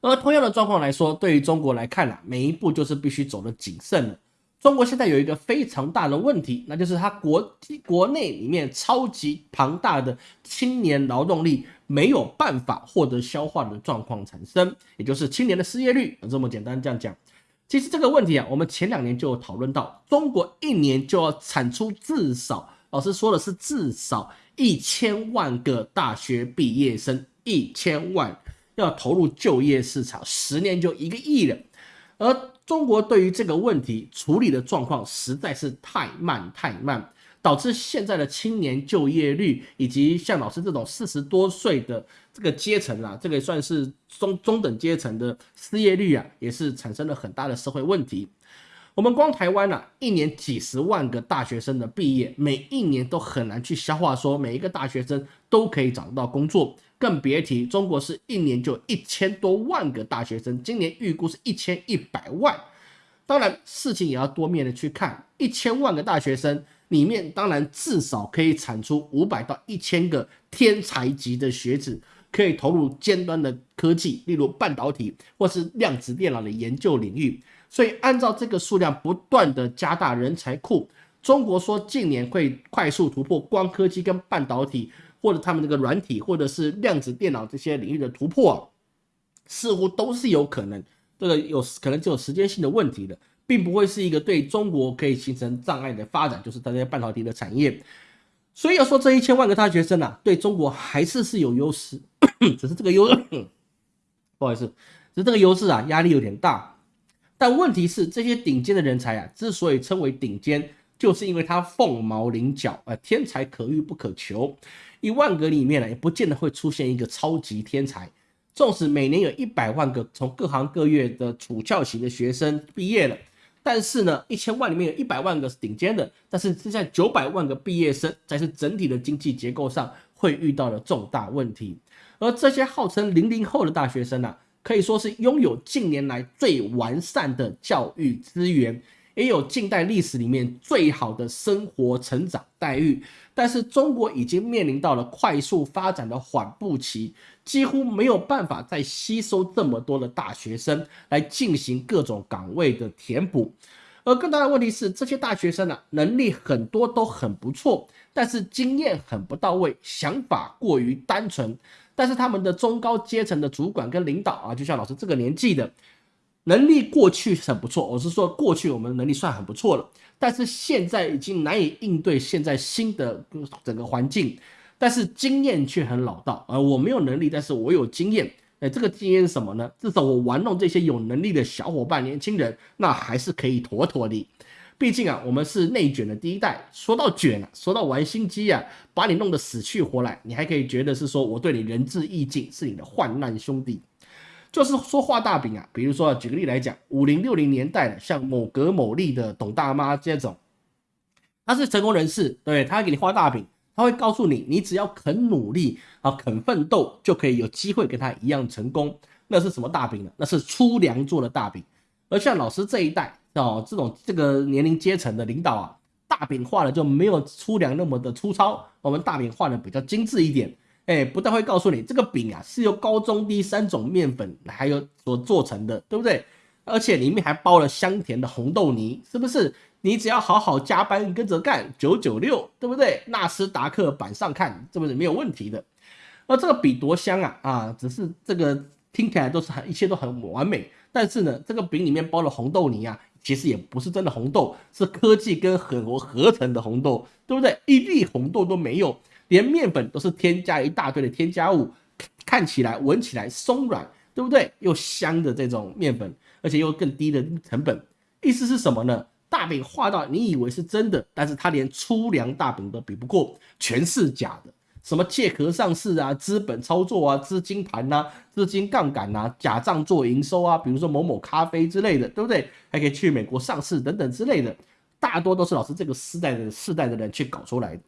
Speaker 1: 而同样的状况来说，对于中国来看啊，每一步就是必须走的谨慎了。中国现在有一个非常大的问题，那就是它国国内里面超级庞大的青年劳动力。没有办法获得消化的状况产生，也就是青年的失业率，这么简单这样讲。其实这个问题啊，我们前两年就讨论到，中国一年就要产出至少，老师说的是至少一千万个大学毕业生，一千万要投入就业市场，十年就一个亿了。而中国对于这个问题处理的状况实在是太慢太慢。导致现在的青年就业率，以及像老师这种四十多岁的这个阶层啊，这个算是中中等阶层的失业率啊，也是产生了很大的社会问题。我们光台湾啊，一年几十万个大学生的毕业，每一年都很难去消化，说每一个大学生都可以找得到工作。更别提中国是一年就一千多万个大学生，今年预估是一千一百万。当然，事情也要多面的去看，一千万个大学生里面，当然至少可以产出五百到一千个天才级的学子，可以投入尖端的科技，例如半导体或是量子电脑的研究领域。所以，按照这个数量不断的加大人才库，中国说近年会快速突破光科技跟半导体，或者他们这个软体或者是量子电脑这些领域的突破，似乎都是有可能。这个有可能就有时间性的问题的，并不会是一个对中国可以形成障碍的发展，就是这些半导体的产业。所以要说这一千万个大学生啊，对中国还是是有优势，只是这个优，不好意思，只是这个优势啊，压力有点大。但问题是，这些顶尖的人才啊，之所以称为顶尖，就是因为他凤毛麟角，呃，天才可遇不可求。一万个里面呢，也不见得会出现一个超级天才。纵使每年有一百万个从各行各业的主教型的学生毕业了，但是呢，一千万里面有一百万个是顶尖的，但是剩下九百万个毕业生才是整体的经济结构上会遇到的重大问题。而这些号称零零后的大学生呢，可以说是拥有近年来最完善的教育资源。也有近代历史里面最好的生活成长待遇，但是中国已经面临到了快速发展的缓步期，几乎没有办法再吸收这么多的大学生来进行各种岗位的填补。而更大的问题是，这些大学生呢，能力很多都很不错，但是经验很不到位，想法过于单纯。但是他们的中高阶层的主管跟领导啊，就像老师这个年纪的。能力过去很不错，我是说过去我们能力算很不错了，但是现在已经难以应对现在新的整个环境，但是经验却很老道。而我没有能力，但是我有经验。哎，这个经验是什么呢？至少我玩弄这些有能力的小伙伴、年轻人，那还是可以妥妥的。毕竟啊，我们是内卷的第一代。说到卷啊，说到玩心机啊，把你弄得死去活来，你还可以觉得是说我对你仁至义尽，是你的患难兄弟。就是说画大饼啊，比如说举个例来讲，五零六零年代的像某格某利的董大妈这种，他是成功人士，对他给你画大饼，他会告诉你，你只要肯努力啊，肯奋斗，就可以有机会跟他一样成功。那是什么大饼呢？那是粗粮做的大饼。而像老师这一代哦，这种这个年龄阶层的领导啊，大饼画的就没有粗粮那么的粗糙，我们大饼画的比较精致一点。哎，不但会告诉你这个饼啊是由高中低三种面粉还有所做成的，对不对？而且里面还包了香甜的红豆泥，是不是？你只要好好加班跟着干，九九六，对不对？纳斯达克板上看，这不是没有问题的。而这个饼多香啊啊！只是这个听起来都是很一切都很完美，但是呢，这个饼里面包了红豆泥啊，其实也不是真的红豆，是科技跟狠活合成的红豆，对不对？一粒红豆都没有。连面粉都是添加一大堆的添加物，看起来、闻起来松软，对不对？又香的这种面粉，而且又更低的成本，意思是什么呢？大饼画到你以为是真的，但是它连粗粮大饼都比不过，全是假的。什么借壳上市啊，资本操作啊，资金盘呐，资金杠杆呐，假账做营收啊，比如说某某咖啡之类的，对不对？还可以去美国上市等等之类的，大多都是老师这个世代的世代的人去搞出来的。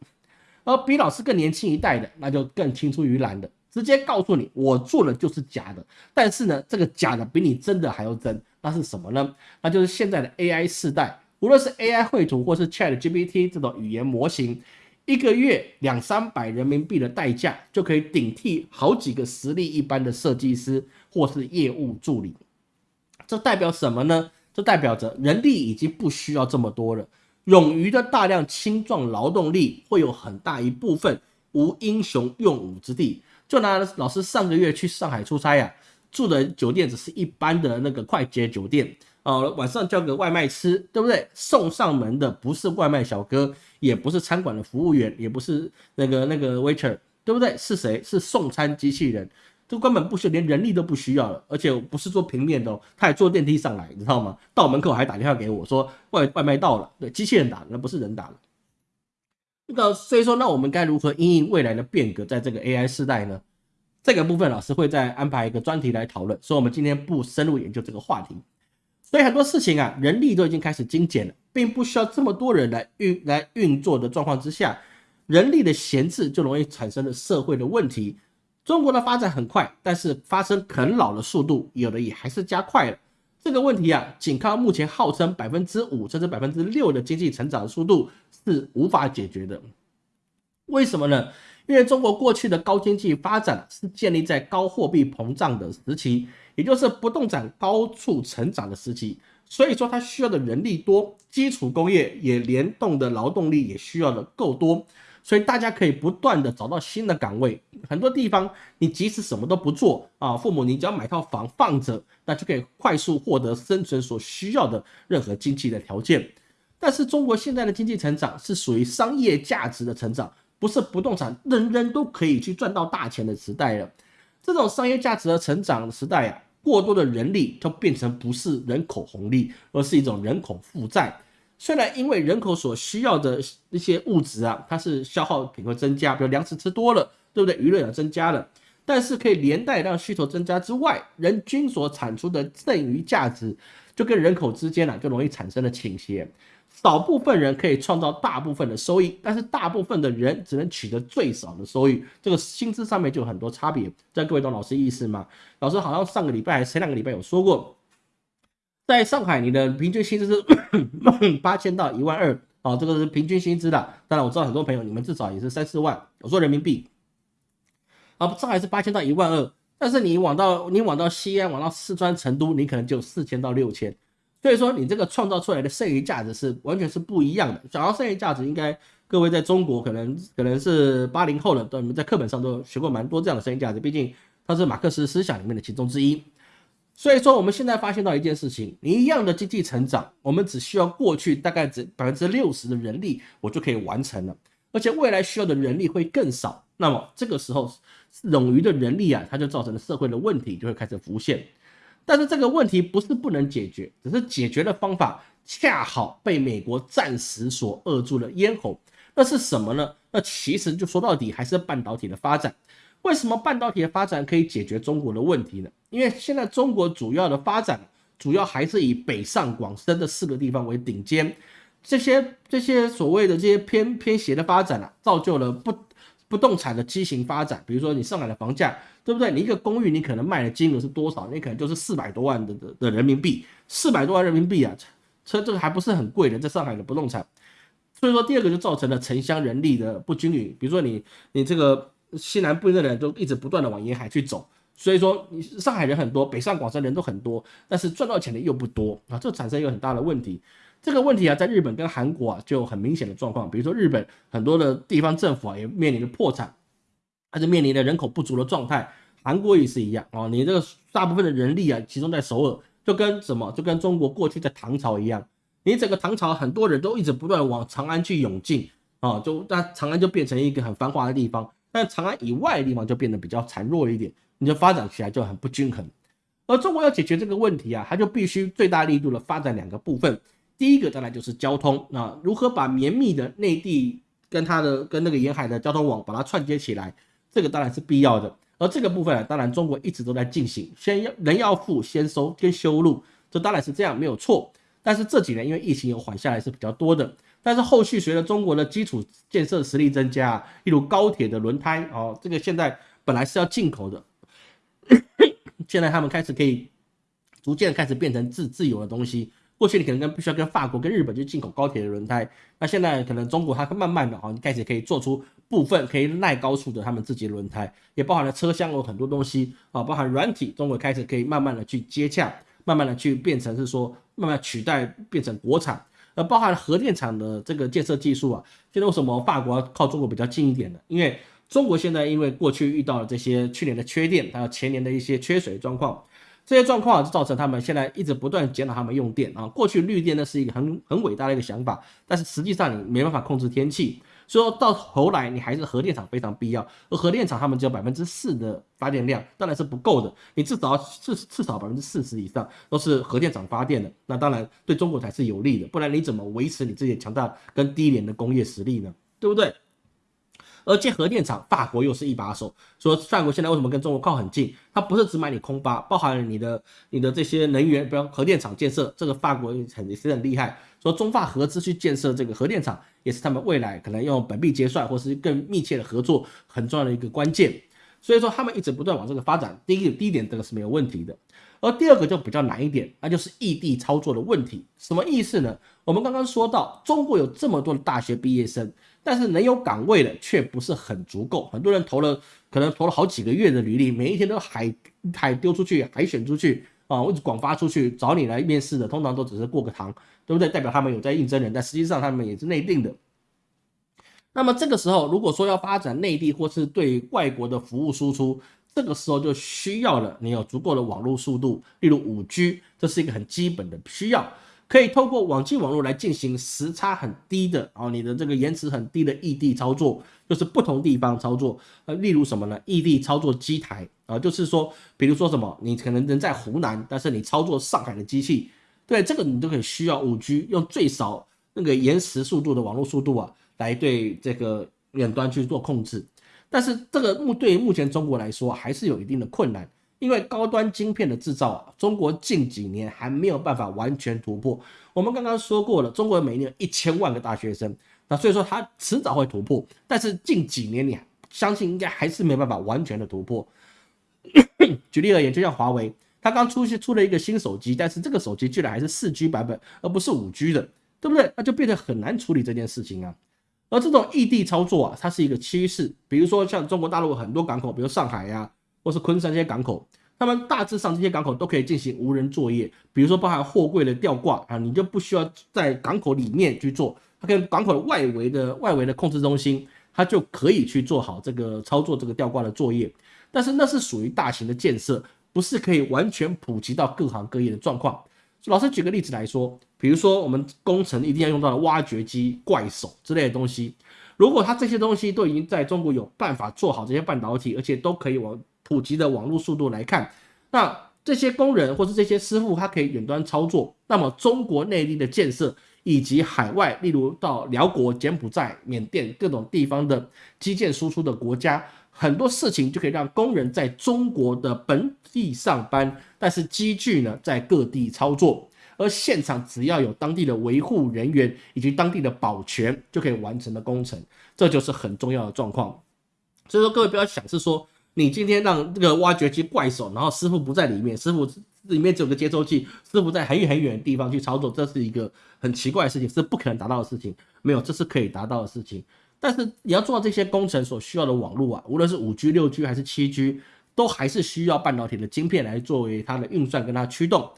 Speaker 1: 而比老师更年轻一代的，那就更青出于蓝的，直接告诉你，我做的就是假的。但是呢，这个假的比你真的还要真，那是什么呢？那就是现在的 AI 世代，无论是 AI 绘图或是 ChatGPT 这种语言模型，一个月两三百人民币的代价，就可以顶替好几个实力一般的设计师或是业务助理。这代表什么呢？这代表着人力已经不需要这么多了。冗余的大量青壮劳动力会有很大一部分无英雄用武之地。就拿老师上个月去上海出差呀，住的酒店只是一般的那个快捷酒店哦，晚上叫个外卖吃，对不对？送上门的不是外卖小哥，也不是餐馆的服务员，也不是那个那个 waiter，对不对？是谁？是送餐机器人。就根本不需要，连人力都不需要了，而且不是坐平面的哦，他还坐电梯上来，你知道吗？到门口还打电话给我说外外卖到了，对，机器人打，那不是人打的。那个所以说，那我们该如何应应未来的变革，在这个 AI 时代呢？这个部分老师会再安排一个专题来讨论，所以我们今天不深入研究这个话题。所以很多事情啊，人力都已经开始精简了，并不需要这么多人来运来运作的状况之下，人力的闲置就容易产生了社会的问题。中国的发展很快，但是发生啃老的速度有的也还是加快了。这个问题啊，仅靠目前号称百分之五甚至百分之六的经济成长速度是无法解决的。为什么呢？因为中国过去的高经济发展是建立在高货币膨胀的时期，也就是不动产高速成长的时期，所以说它需要的人力多，基础工业也联动的劳动力也需要的够多，所以大家可以不断的找到新的岗位。很多地方你即使什么都不做啊，父母你只要买套房放着，那就可以快速获得生存所需要的任何经济的条件。但是中国现在的经济成长是属于商业价值的成长。不是不动产人人都可以去赚到大钱的时代了，这种商业价值的成长时代啊，过多的人力就变成不是人口红利，而是一种人口负债。虽然因为人口所需要的一些物质啊，它是消耗品会增加，比如粮食吃多了，对不对？娱乐也增加了，但是可以连带让需求增加之外，人均所产出的剩余价值就跟人口之间呢就容易产生了倾斜。少部分人可以创造大部分的收益，但是大部分的人只能取得最少的收益，这个薪资上面就有很多差别。这各位懂老师意思吗？老师好像上个礼拜还是前两个礼拜有说过，在上海你的平均薪资是 八千到一万二，啊，这个是平均薪资的。当然我知道很多朋友你们至少也是三四万，我说人民币，啊，上海是八千到一万二，但是你往到你往到西安，往到四川成都，你可能就四千到六千。所以说，你这个创造出来的剩余价值是完全是不一样的。讲到剩余价值，应该各位在中国可能可能是八零后的，都你们在课本上都学过蛮多这样的剩余价值。毕竟它是马克思思想里面的其中之一。所以说，我们现在发现到一件事情：你一样的经济成长，我们只需要过去大概只百分之六十的人力，我就可以完成了。而且未来需要的人力会更少。那么这个时候冗余的人力啊，它就造成了社会的问题就会开始浮现。但是这个问题不是不能解决，只是解决的方法恰好被美国暂时所扼住了咽喉。那是什么呢？那其实就说到底还是半导体的发展。为什么半导体的发展可以解决中国的问题呢？因为现在中国主要的发展主要还是以北上广深的四个地方为顶尖，这些这些所谓的这些偏偏斜的发展啊，造就了不。不动产的畸形发展，比如说你上海的房价，对不对？你一个公寓，你可能卖的金额是多少？你可能就是四百多万的的的人民币，四百多万人民币啊，车这个还不是很贵的，在上海的不动产。所以说，第二个就造成了城乡人力的不均匀。比如说你你这个西南部的人都一直不断的往沿海去走，所以说你上海人很多，北上广深人都很多，但是赚到钱的又不多啊，这产生一个很大的问题。这个问题啊，在日本跟韩国啊，就很明显的状况。比如说，日本很多的地方政府啊，也面临着破产，还是面临着人口不足的状态。韩国也是一样啊，你这个大部分的人力啊，集中在首尔，就跟什么，就跟中国过去的唐朝一样，你整个唐朝很多人都一直不断往长安去涌进啊，就那长安就变成一个很繁华的地方，但长安以外的地方就变得比较孱弱一点，你就发展起来就很不均衡。而中国要解决这个问题啊，它就必须最大力度的发展两个部分。第一个当然就是交通，那如何把绵密的内地跟它的跟那个沿海的交通网把它串接起来，这个当然是必要的。而这个部分啊，当然中国一直都在进行，先要人要富先收跟修路，这当然是这样没有错。但是这几年因为疫情有缓下来是比较多的，但是后续随着中国的基础建设实力增加，例如高铁的轮胎哦，这个现在本来是要进口的，现在他们开始可以逐渐开始变成自自由的东西。过去你可能跟必须要跟法国、跟日本去进口高铁的轮胎，那现在可能中国它慢慢的啊开始可以做出部分可以耐高速的他们自己的轮胎，也包含了车厢有很多东西啊，包含软体，中国开始可以慢慢的去接洽，慢慢的去变成是说慢慢取代变成国产，那包含核电厂的这个建设技术啊，现在为什么法国靠中国比较近一点呢？因为中国现在因为过去遇到了这些去年的缺电，还有前年的一些缺水状况。这些状况就造成他们现在一直不断减少他们用电啊。过去绿电呢是一个很很伟大的一个想法，但是实际上你没办法控制天气，所以说到头来你还是核电厂非常必要。而核电厂他们只有百分之四的发电量，当然是不够的。你至少至至少百分之四十以上都是核电厂发电的，那当然对中国才是有利的。不然你怎么维持你自己强大跟低廉的工业实力呢？对不对？而建核电厂，法国又是一把手。说法国现在为什么跟中国靠很近？它不是只买你空巴，包含你的你的这些能源，比如核电厂建设，这个法国很也是很厉害。说中法合资去建设这个核电厂，也是他们未来可能用本币结算或是更密切的合作很重要的一个关键。所以说他们一直不断往这个发展。第一个第一点这个是没有问题的，而第二个就比较难一点，那就是异地操作的问题。什么意思呢？我们刚刚说到，中国有这么多的大学毕业生，但是能有岗位的却不是很足够。很多人投了，可能投了好几个月的履历，每一天都海海丢出去，海选出去啊，或者广发出去找你来面试的，通常都只是过个堂，对不对？代表他们有在应征人，但实际上他们也是内定的。那么这个时候，如果说要发展内地或是对外国的服务输出，这个时候就需要了你有足够的网络速度，例如五 G，这是一个很基本的需要，可以透过网际网络来进行时差很低的，哦，你的这个延迟很低的异地操作，就是不同地方操作，呃，例如什么呢？异地操作机台啊，就是说，比如说什么，你可能人在湖南，但是你操作上海的机器，对这个你都可以需要五 G，用最少那个延时速度的网络速度啊。来对这个远端去做控制，但是这个目对于目前中国来说还是有一定的困难，因为高端晶片的制造啊，中国近几年还没有办法完全突破。我们刚刚说过了，中国每年有一千万个大学生，那所以说它迟早会突破，但是近几年你相信应该还是没办法完全的突破。举例而言，就像华为，它刚出现出了一个新手机，但是这个手机居然还是四 G 版本，而不是五 G 的，对不对？那就变得很难处理这件事情啊。而这种异地操作啊，它是一个趋势。比如说像中国大陆很多港口，比如上海呀，或是昆山这些港口，他们大致上这些港口都可以进行无人作业。比如说包含货柜的吊挂啊，你就不需要在港口里面去做，它跟港口外围的外围的控制中心，它就可以去做好这个操作这个吊挂的作业。但是那是属于大型的建设，不是可以完全普及到各行各业的状况。老师举个例子来说。比如说，我们工程一定要用到的挖掘机、怪手之类的东西，如果它这些东西都已经在中国有办法做好这些半导体，而且都可以往普及的网络速度来看，那这些工人或是这些师傅，他可以远端操作，那么中国内地的建设以及海外，例如到辽国、柬埔寨、缅甸各种地方的基建输出的国家，很多事情就可以让工人在中国的本地上班，但是机具呢在各地操作。而现场只要有当地的维护人员以及当地的保全，就可以完成的工程，这就是很重要的状况。所以说，各位不要想是说，你今天让这个挖掘机怪手，然后师傅不在里面，师傅里面只有个接收器，师傅在很远很远的地方去操作，这是一个很奇怪的事情，是不可能达到的事情。没有，这是可以达到的事情。但是你要做到这些工程所需要的网络啊，无论是五 G、六 G 还是七 G，都还是需要半导体的晶片来作为它的运算跟它驱动。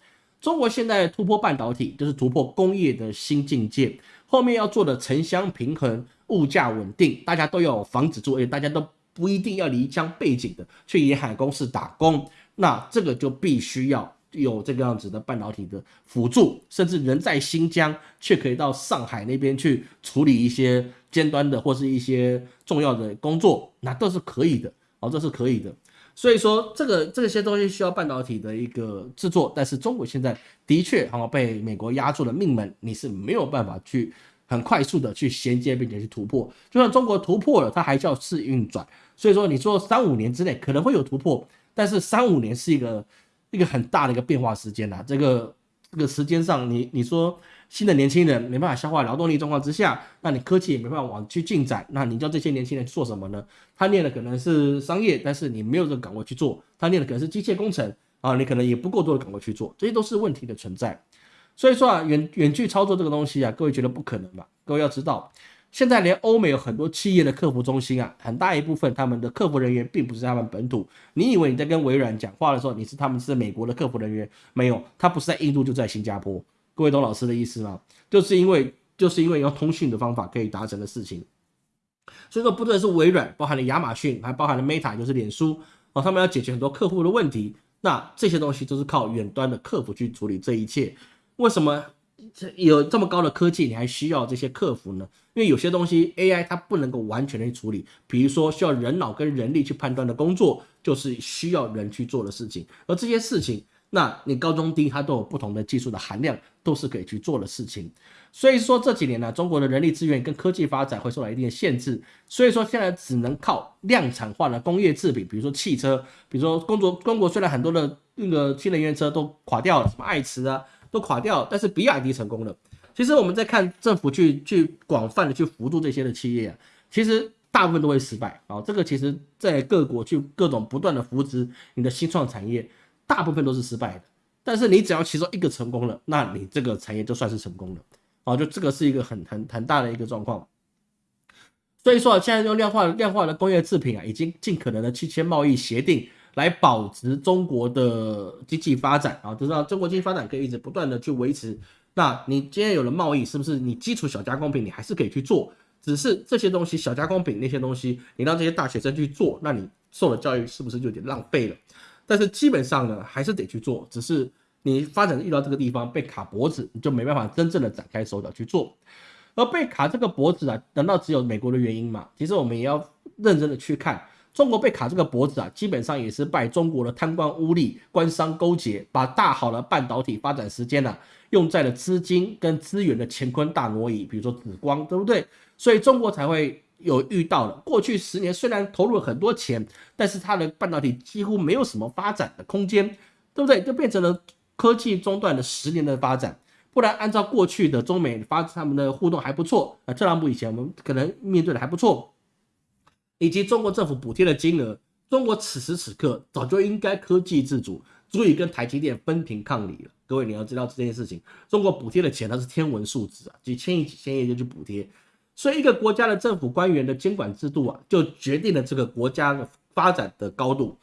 Speaker 1: 中国现在突破半导体，就是突破工业的新境界。后面要做的城乡平衡、物价稳定，大家都要有房子住，而且大家都不一定要离乡背景的去沿海公司打工。那这个就必须要有这个样子的半导体的辅助，甚至人在新疆却可以到上海那边去处理一些尖端的或是一些重要的工作，那都是可以的哦，这是可以的。所以说，这个这些东西需要半导体的一个制作，但是中国现在的确好像被美国压住了命门，你是没有办法去很快速的去衔接并且去突破。就算中国突破了，它还需要试运转。所以说，你说三五年之内可能会有突破，但是三五年是一个一个很大的一个变化时间呐。这个这个时间上，你你说。新的年轻人没办法消化劳动力状况之下，那你科技也没办法往去进展，那你叫这些年轻人做什么呢？他念的可能是商业，但是你没有这个岗位去做；他念的可能是机械工程啊，你可能也不够多的岗位去做，这些都是问题的存在。所以说啊，远远距操作这个东西啊，各位觉得不可能吧？各位要知道，现在连欧美有很多企业的客服中心啊，很大一部分他们的客服人员并不是他们本土。你以为你在跟微软讲话的时候，你是他们是美国的客服人员？没有，他不是在印度，就在新加坡。各位懂老师的意思吗？就是因为就是因为用通讯的方法可以达成的事情，所以说不论是微软，包含了亚马逊，还包含了 Meta，就是脸书哦，他们要解决很多客户的问题，那这些东西都是靠远端的客服去处理这一切。为什么有这么高的科技，你还需要这些客服呢？因为有些东西 AI 它不能够完全的去处理，比如说需要人脑跟人力去判断的工作，就是需要人去做的事情，而这些事情。那你高中低它都有不同的技术的含量，都是可以去做的事情。所以说这几年呢，中国的人力资源跟科技发展会受到一定的限制。所以说现在只能靠量产化的工业制品，比如说汽车，比如说工作中国虽然很多的那个新能源车都垮掉了，什么爱驰啊都垮掉，但是比亚迪成功了。其实我们在看政府去去广泛的去扶助这些的企业，啊其实。大部分都会失败啊。这个其实在各国去各种不断的扶持你的新创产业，大部分都是失败的。但是你只要其中一个成功了，那你这个产业就算是成功了啊。就这个是一个很很很大的一个状况。所以说，现在用量化量化的工业制品啊，已经尽可能的去签贸易协定，来保持中国的经济发展啊，就是让中国经济发展可以一直不断的去维持。那你今天有了贸易，是不是你基础小加工品你还是可以去做？只是这些东西小加工品那些东西，你让这些大学生去做，那你受的教育是不是就有点浪费了？但是基本上呢，还是得去做，只是你发展遇到这个地方被卡脖子，你就没办法真正的展开手脚去做。而被卡这个脖子啊，难道只有美国的原因吗？其实我们也要认真的去看，中国被卡这个脖子啊，基本上也是拜中国的贪官污吏、官商勾结，把大好的半导体发展时间呢，用在了资金跟资源的乾坤大挪移，比如说紫光，对不对？所以中国才会有遇到了过去十年虽然投入了很多钱，但是它的半导体几乎没有什么发展的空间，对不对？就变成了科技中断了十年的发展。不然，按照过去的中美发他们的互动还不错啊，特朗普以前我们可能面对的还不错，以及中国政府补贴的金额，中国此时此刻早就应该科技自主，足以跟台积电分庭抗礼了。各位你要知道这件事情，中国补贴的钱它是天文数字啊，几千亿、几千亿就去补贴，所以一个国家的政府官员的监管制度啊，就决定了这个国家的发展的高度。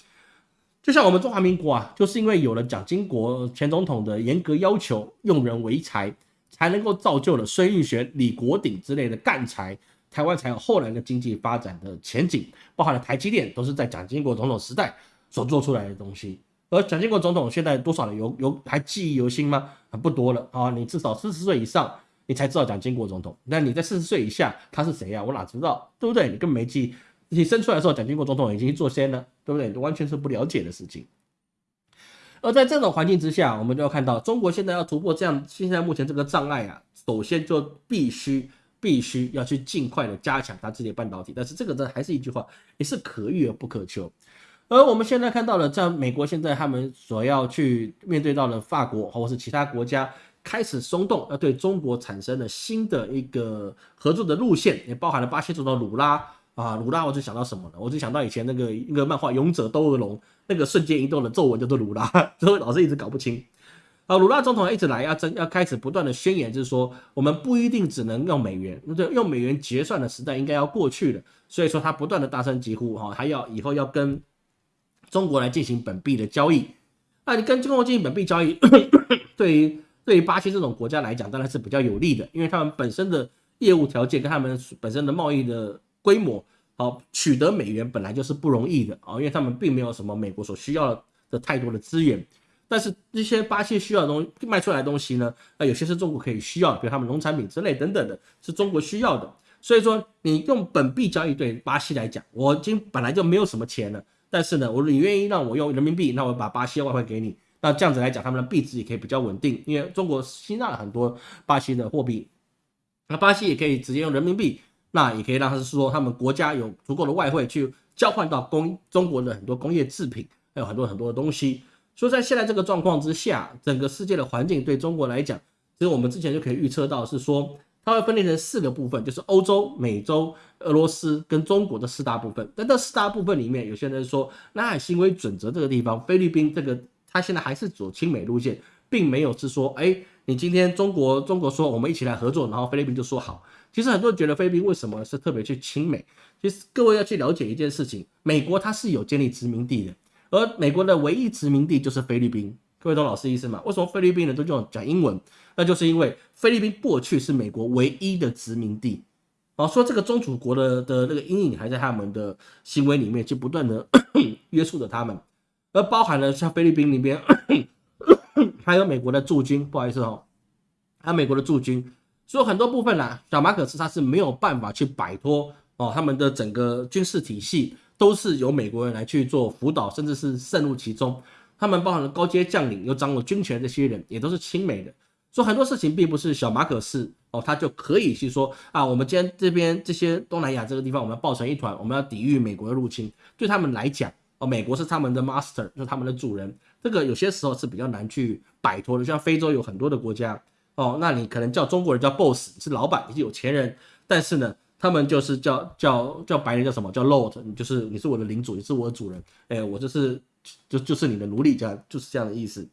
Speaker 1: 就像我们中华民国啊，就是因为有了蒋经国前总统的严格要求，用人为才，才能够造就了孙运璇、李国鼎之类的干才，台湾才有后来的经济发展的前景。包含了台积电，都是在蒋经国总统时代所做出来的东西。而蒋经国总统现在多少人有有还记忆犹新吗？不多了啊！你至少四十岁以上，你才知道蒋经国总统。那你在四十岁以下，他是谁呀？我哪知道，对不对？你根本没记。你生出来的时候，蒋经国总统已经去做仙了，对不对？完全是不了解的事情。而在这种环境之下，我们就要看到，中国现在要突破这样现在目前这个障碍啊，首先就必须必须要去尽快的加强它自己的半导体。但是这个呢，还是一句话，也是可遇而不可求。而我们现在看到了，在美国现在他们所要去面对到的法国或者是其他国家开始松动，要对中国产生了新的一个合作的路线，也包含了巴西总统鲁拉。啊，鲁拉，我就想到什么呢？我就想到以前那个一个漫画《勇者斗恶龙》，那个瞬间移动的皱纹叫做鲁拉，所以老是一直搞不清。啊，鲁拉总统一直来要争要开始不断的宣言，就是说我们不一定只能用美元，那用美元结算的时代应该要过去了。所以说他不断的大声疾呼，哈，还要以后要跟中国来进行本币的交易。那你跟中国进行本币交易，对于对于巴西这种国家来讲，当然是比较有利的，因为他们本身的业务条件跟他们本身的贸易的。规模好，取得美元本来就是不容易的啊，因为他们并没有什么美国所需要的太多的资源。但是这些巴西需要的东西卖出来的东西呢，那有些是中国可以需要，比如他们农产品之类等等的，是中国需要的。所以说，你用本币交易对巴西来讲，我已经本来就没有什么钱了，但是呢，我你愿意让我用人民币，那我把巴西外汇给你，那这样子来讲，他们的币值也可以比较稳定，因为中国吸纳了很多巴西的货币，那巴西也可以直接用人民币。那也可以让他是说，他们国家有足够的外汇去交换到工中国的很多工业制品，还有很多很多的东西。所以在现在这个状况之下，整个世界的环境对中国来讲，其实我们之前就可以预测到，是说它会分裂成四个部分，就是欧洲、美洲、俄罗斯跟中国的四大部分。但这四大部分里面，有些人说，南海行为准则这个地方，菲律宾这个他现在还是走亲美路线，并没有是说，哎，你今天中国中国说我们一起来合作，然后菲律宾就说好。其实很多人觉得菲律宾为什么是特别去亲美？其实各位要去了解一件事情，美国它是有建立殖民地的，而美国的唯一殖民地就是菲律宾。各位懂老师意思吗？为什么菲律宾人都用讲英文？那就是因为菲律宾过去是美国唯一的殖民地。哦，说这个宗主国的的那个阴影还在他们的行为里面，就不断的 约束着他们，而包含了像菲律宾里边还有美国的驻军，不好意思哦，还有美国的驻军。所以很多部分呢，小马可斯他是没有办法去摆脱哦，他们的整个军事体系都是由美国人来去做辅导，甚至是渗入其中。他们包含了高阶将领，又掌握军权这些人，也都是亲美的。所以很多事情并不是小马可斯哦，他就可以去说啊，我们今天这边这些东南亚这个地方，我们要抱成一团，我们要抵御美国的入侵。对他们来讲哦，美国是他们的 master，是他们的主人，这个有些时候是比较难去摆脱的。像非洲有很多的国家。哦，那你可能叫中国人叫 boss，是老板，你是有钱人，但是呢，他们就是叫叫叫白人叫什么叫 lord，你就是你是我的领主，你是我的主人，哎，我就是就就是你的奴隶，这样就是这样的意思。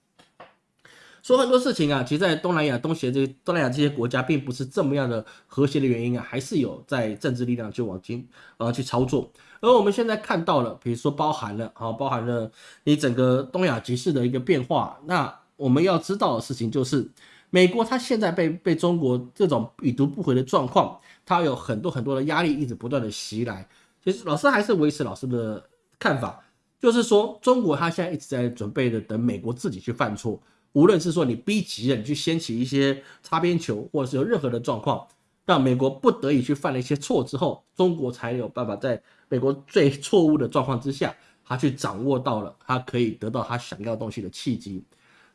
Speaker 1: 说很多事情啊，其实，在东南亚、东协这东南亚这些国家，并不是这么样的和谐的原因啊，还是有在政治力量去往前呃去操作。而我们现在看到了，比如说包含了啊，包含了你整个东亚局势的一个变化。那我们要知道的事情就是，美国它现在被被中国这种已读不回的状况，它有很多很多的压力一直不断的袭来。其实老师还是维持老师的看法，就是说中国它现在一直在准备的等美国自己去犯错。无论是说你逼急了，你去掀起一些擦边球，或者是有任何的状况，让美国不得已去犯了一些错之后，中国才有办法在美国最错误的状况之下，他去掌握到了他可以得到他想要东西的契机。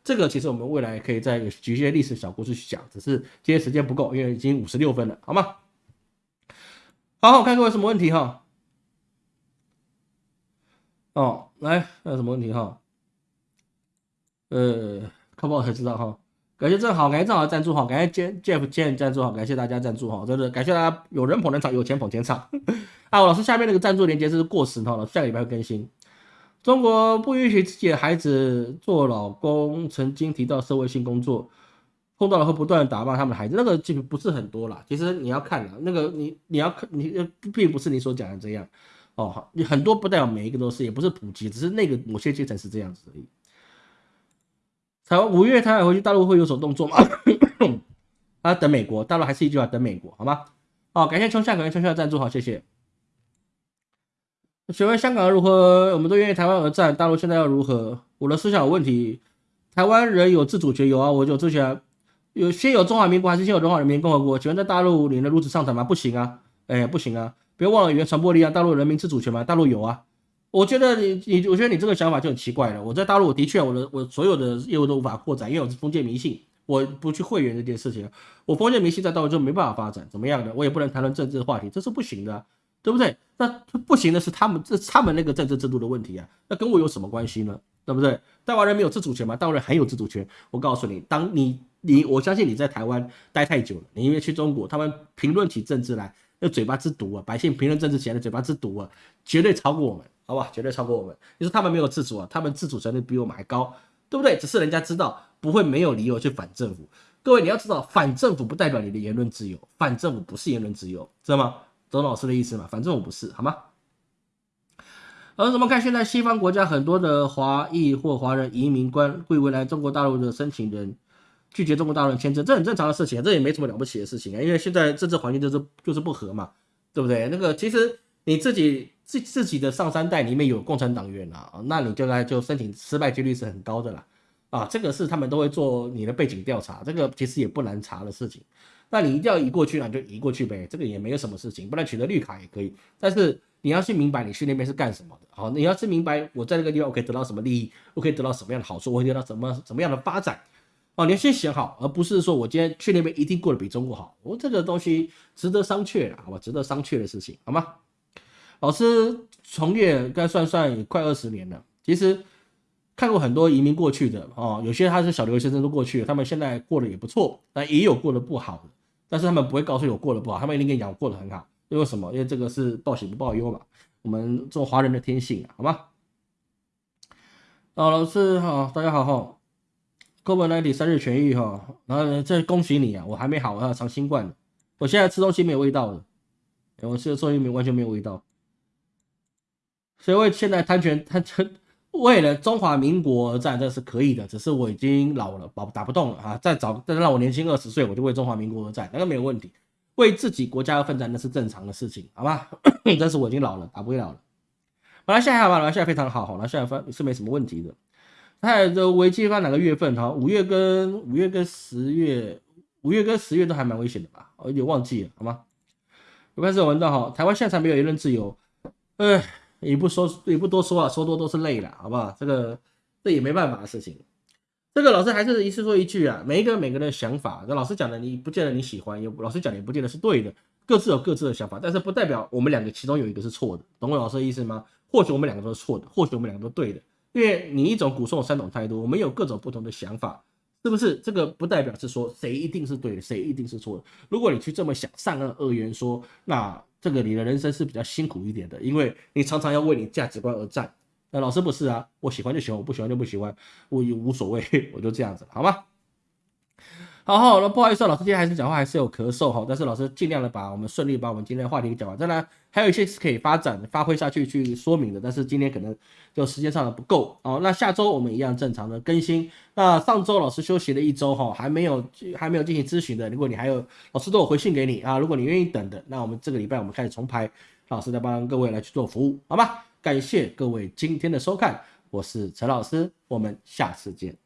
Speaker 1: 这个其实我们未来可以再举一些历史小故事去讲，只是今天时间不够，因为已经五十六分了，好吗？好，我看各位什么问题哈？哦，来，还有什么问题哈？呃。看不好才知道哈，感谢正好，感谢正好赞助哈，感谢 Jeff Jeff 赞助哈，感谢大家赞助哈，真的感谢大家，有人捧人场，有钱捧钱场。啊，老师下面那个赞助链接是过时哈，下个礼拜会更新。中国不允许自己的孩子做老公，曾经提到社会性工作，碰到了会不断打骂他们的孩子，那个其实不是很多啦。其实你要看啊，那个你你要看你并不是你所讲的这样哦，你很多不代表每一个都是，也不是普及，只是那个某些阶层是这样子而已。台湾五月台湾回去，大陆会有所动作吗？啊，等美国，大陆还是一句话，等美国，好吗？好，感谢秋夏，感谢秋夏赞助，好，谢谢。请问香港如何？我们都愿意台湾而战，大陆现在要如何？我的思想有问题。台湾人有自主权，有啊，我就之前有先有中华民国还是先有中华人民共和国？请问在大陆你能如此上台吗？不行啊，哎，不行啊，别忘了语言传播力啊，大陆人民自主权吗？大陆有啊。我觉得你你，我觉得你这个想法就很奇怪了。我在大陆，的确我的我所有的业务都无法扩展，因为我是封建迷信，我不去会员这件事情，我封建迷信在大陆就没办法发展，怎么样的？我也不能谈论政治话题，这是不行的，对不对？那不行的是他们这他们那个政治制度的问题啊，那跟我有什么关系呢？对不对？台湾人没有自主权吗？台湾人很有自主权。我告诉你，当你你我相信你在台湾待太久了，你因为去中国，他们评论起政治来，那嘴巴之毒啊，百姓评论政治起来的嘴巴之毒啊，绝对超过我们。好吧，绝对超过我们。你说他们没有自主啊？他们自主权力比我们还高，对不对？只是人家知道不会没有理由去反政府。各位你要知道，反政府不代表你的言论自由，反政府不是言论自由，知道吗？懂老师的意思吗？反政府不是，好吗？而怎么看现在西方国家很多的华裔或华人移民官会为来中国大陆的申请人拒绝中国大陆签证，这很正常的事情，这也没什么了不起的事情啊。因为现在政治环境就是就是不和嘛，对不对？那个其实你自己。自自己的上三代里面有共产党员啊，那你就来就申请失败几率是很高的啦，啊，这个是他们都会做你的背景调查，这个其实也不难查的事情。那你一定要移过去那就移过去呗，这个也没有什么事情，不然取得绿卡也可以。但是你要去明白你去那边是干什么的，好，你要是明白我在那个地方我可以得到什么利益，我可以得到什么样的好处，我可以得到什么什么样的发展，哦，你要先想好，而不是说我今天去那边一定过得比中国好，我这个东西值得商榷好吧，值得商榷的事情，好吗？老师从业该算算也快二十年了，其实看过很多移民过去的哦，有些他是小留学生都过去了，他们现在过得也不错，但也有过得不好的，但是他们不会告诉我过得不好，他们一定跟你讲我过得很好，因为什么？因为这个是报喜不报忧嘛，我们做华人的天性，好吗？哦，老师好，大家好哈，哥本来你生日痊愈哈，然后这恭喜你啊，我还没好，我要尝新冠，我现在吃东西没有味道了，我吃的东西没完全没有味道。所以为现在贪权贪权，为了中华民国而战，这是可以的。只是我已经老了，打打不动了啊！再找再让我年轻二十岁，我就为中华民国而战，那个没有问题。为自己国家而奋战，那是正常的事情，好吧？但是我已经老了，打不了了。马来西亚吧，马来西亚非常好，马来西亚发是没什么问题的。它的危机发哪个月份？哈，五月跟五月跟十月，五月跟十月都还蛮危险的吧？我有点忘记了，好吗？有开始文章哈，台湾现在没有言论自由，哎。也不说，也不多说啊，说多都是累了，好不好？这个这也没办法的事情。这个老师还是一次说一句啊，每一个每个人的想法，那老师讲的你不见得你喜欢，也老师讲的也不见得是对的，各自有各自的想法，但是不代表我们两个其中有一个是错的，懂我老师的意思吗？或许我们两个都是错的，或许我们两个都对的，因为你一种古宋三种态度，我们有各种不同的想法，是不是？这个不代表是说谁一定是对的，谁一定是错的。如果你去这么想，善恶二元说，那这个你的人生是比较辛苦一点的，因为你常常要为你价值观而战。那老师不是啊，我喜欢就喜欢，我不喜欢就不喜欢，我也无所谓，我就这样子，好吗？好，好，那不好意思，老师今天还是讲话还是有咳嗽哈，但是老师尽量的把我们顺利把我们今天的话题讲完。当然还有一些是可以发展发挥下去去说明的，但是今天可能就时间上的不够哦。那下周我们一样正常的更新。那上周老师休息了一周哈，还没有还没有进行咨询的，如果你还有老师都有回信给你啊，如果你愿意等的，那我们这个礼拜我们开始重排，老师再帮各位来去做服务，好吗？感谢各位今天的收看，我是陈老师，我们下次见。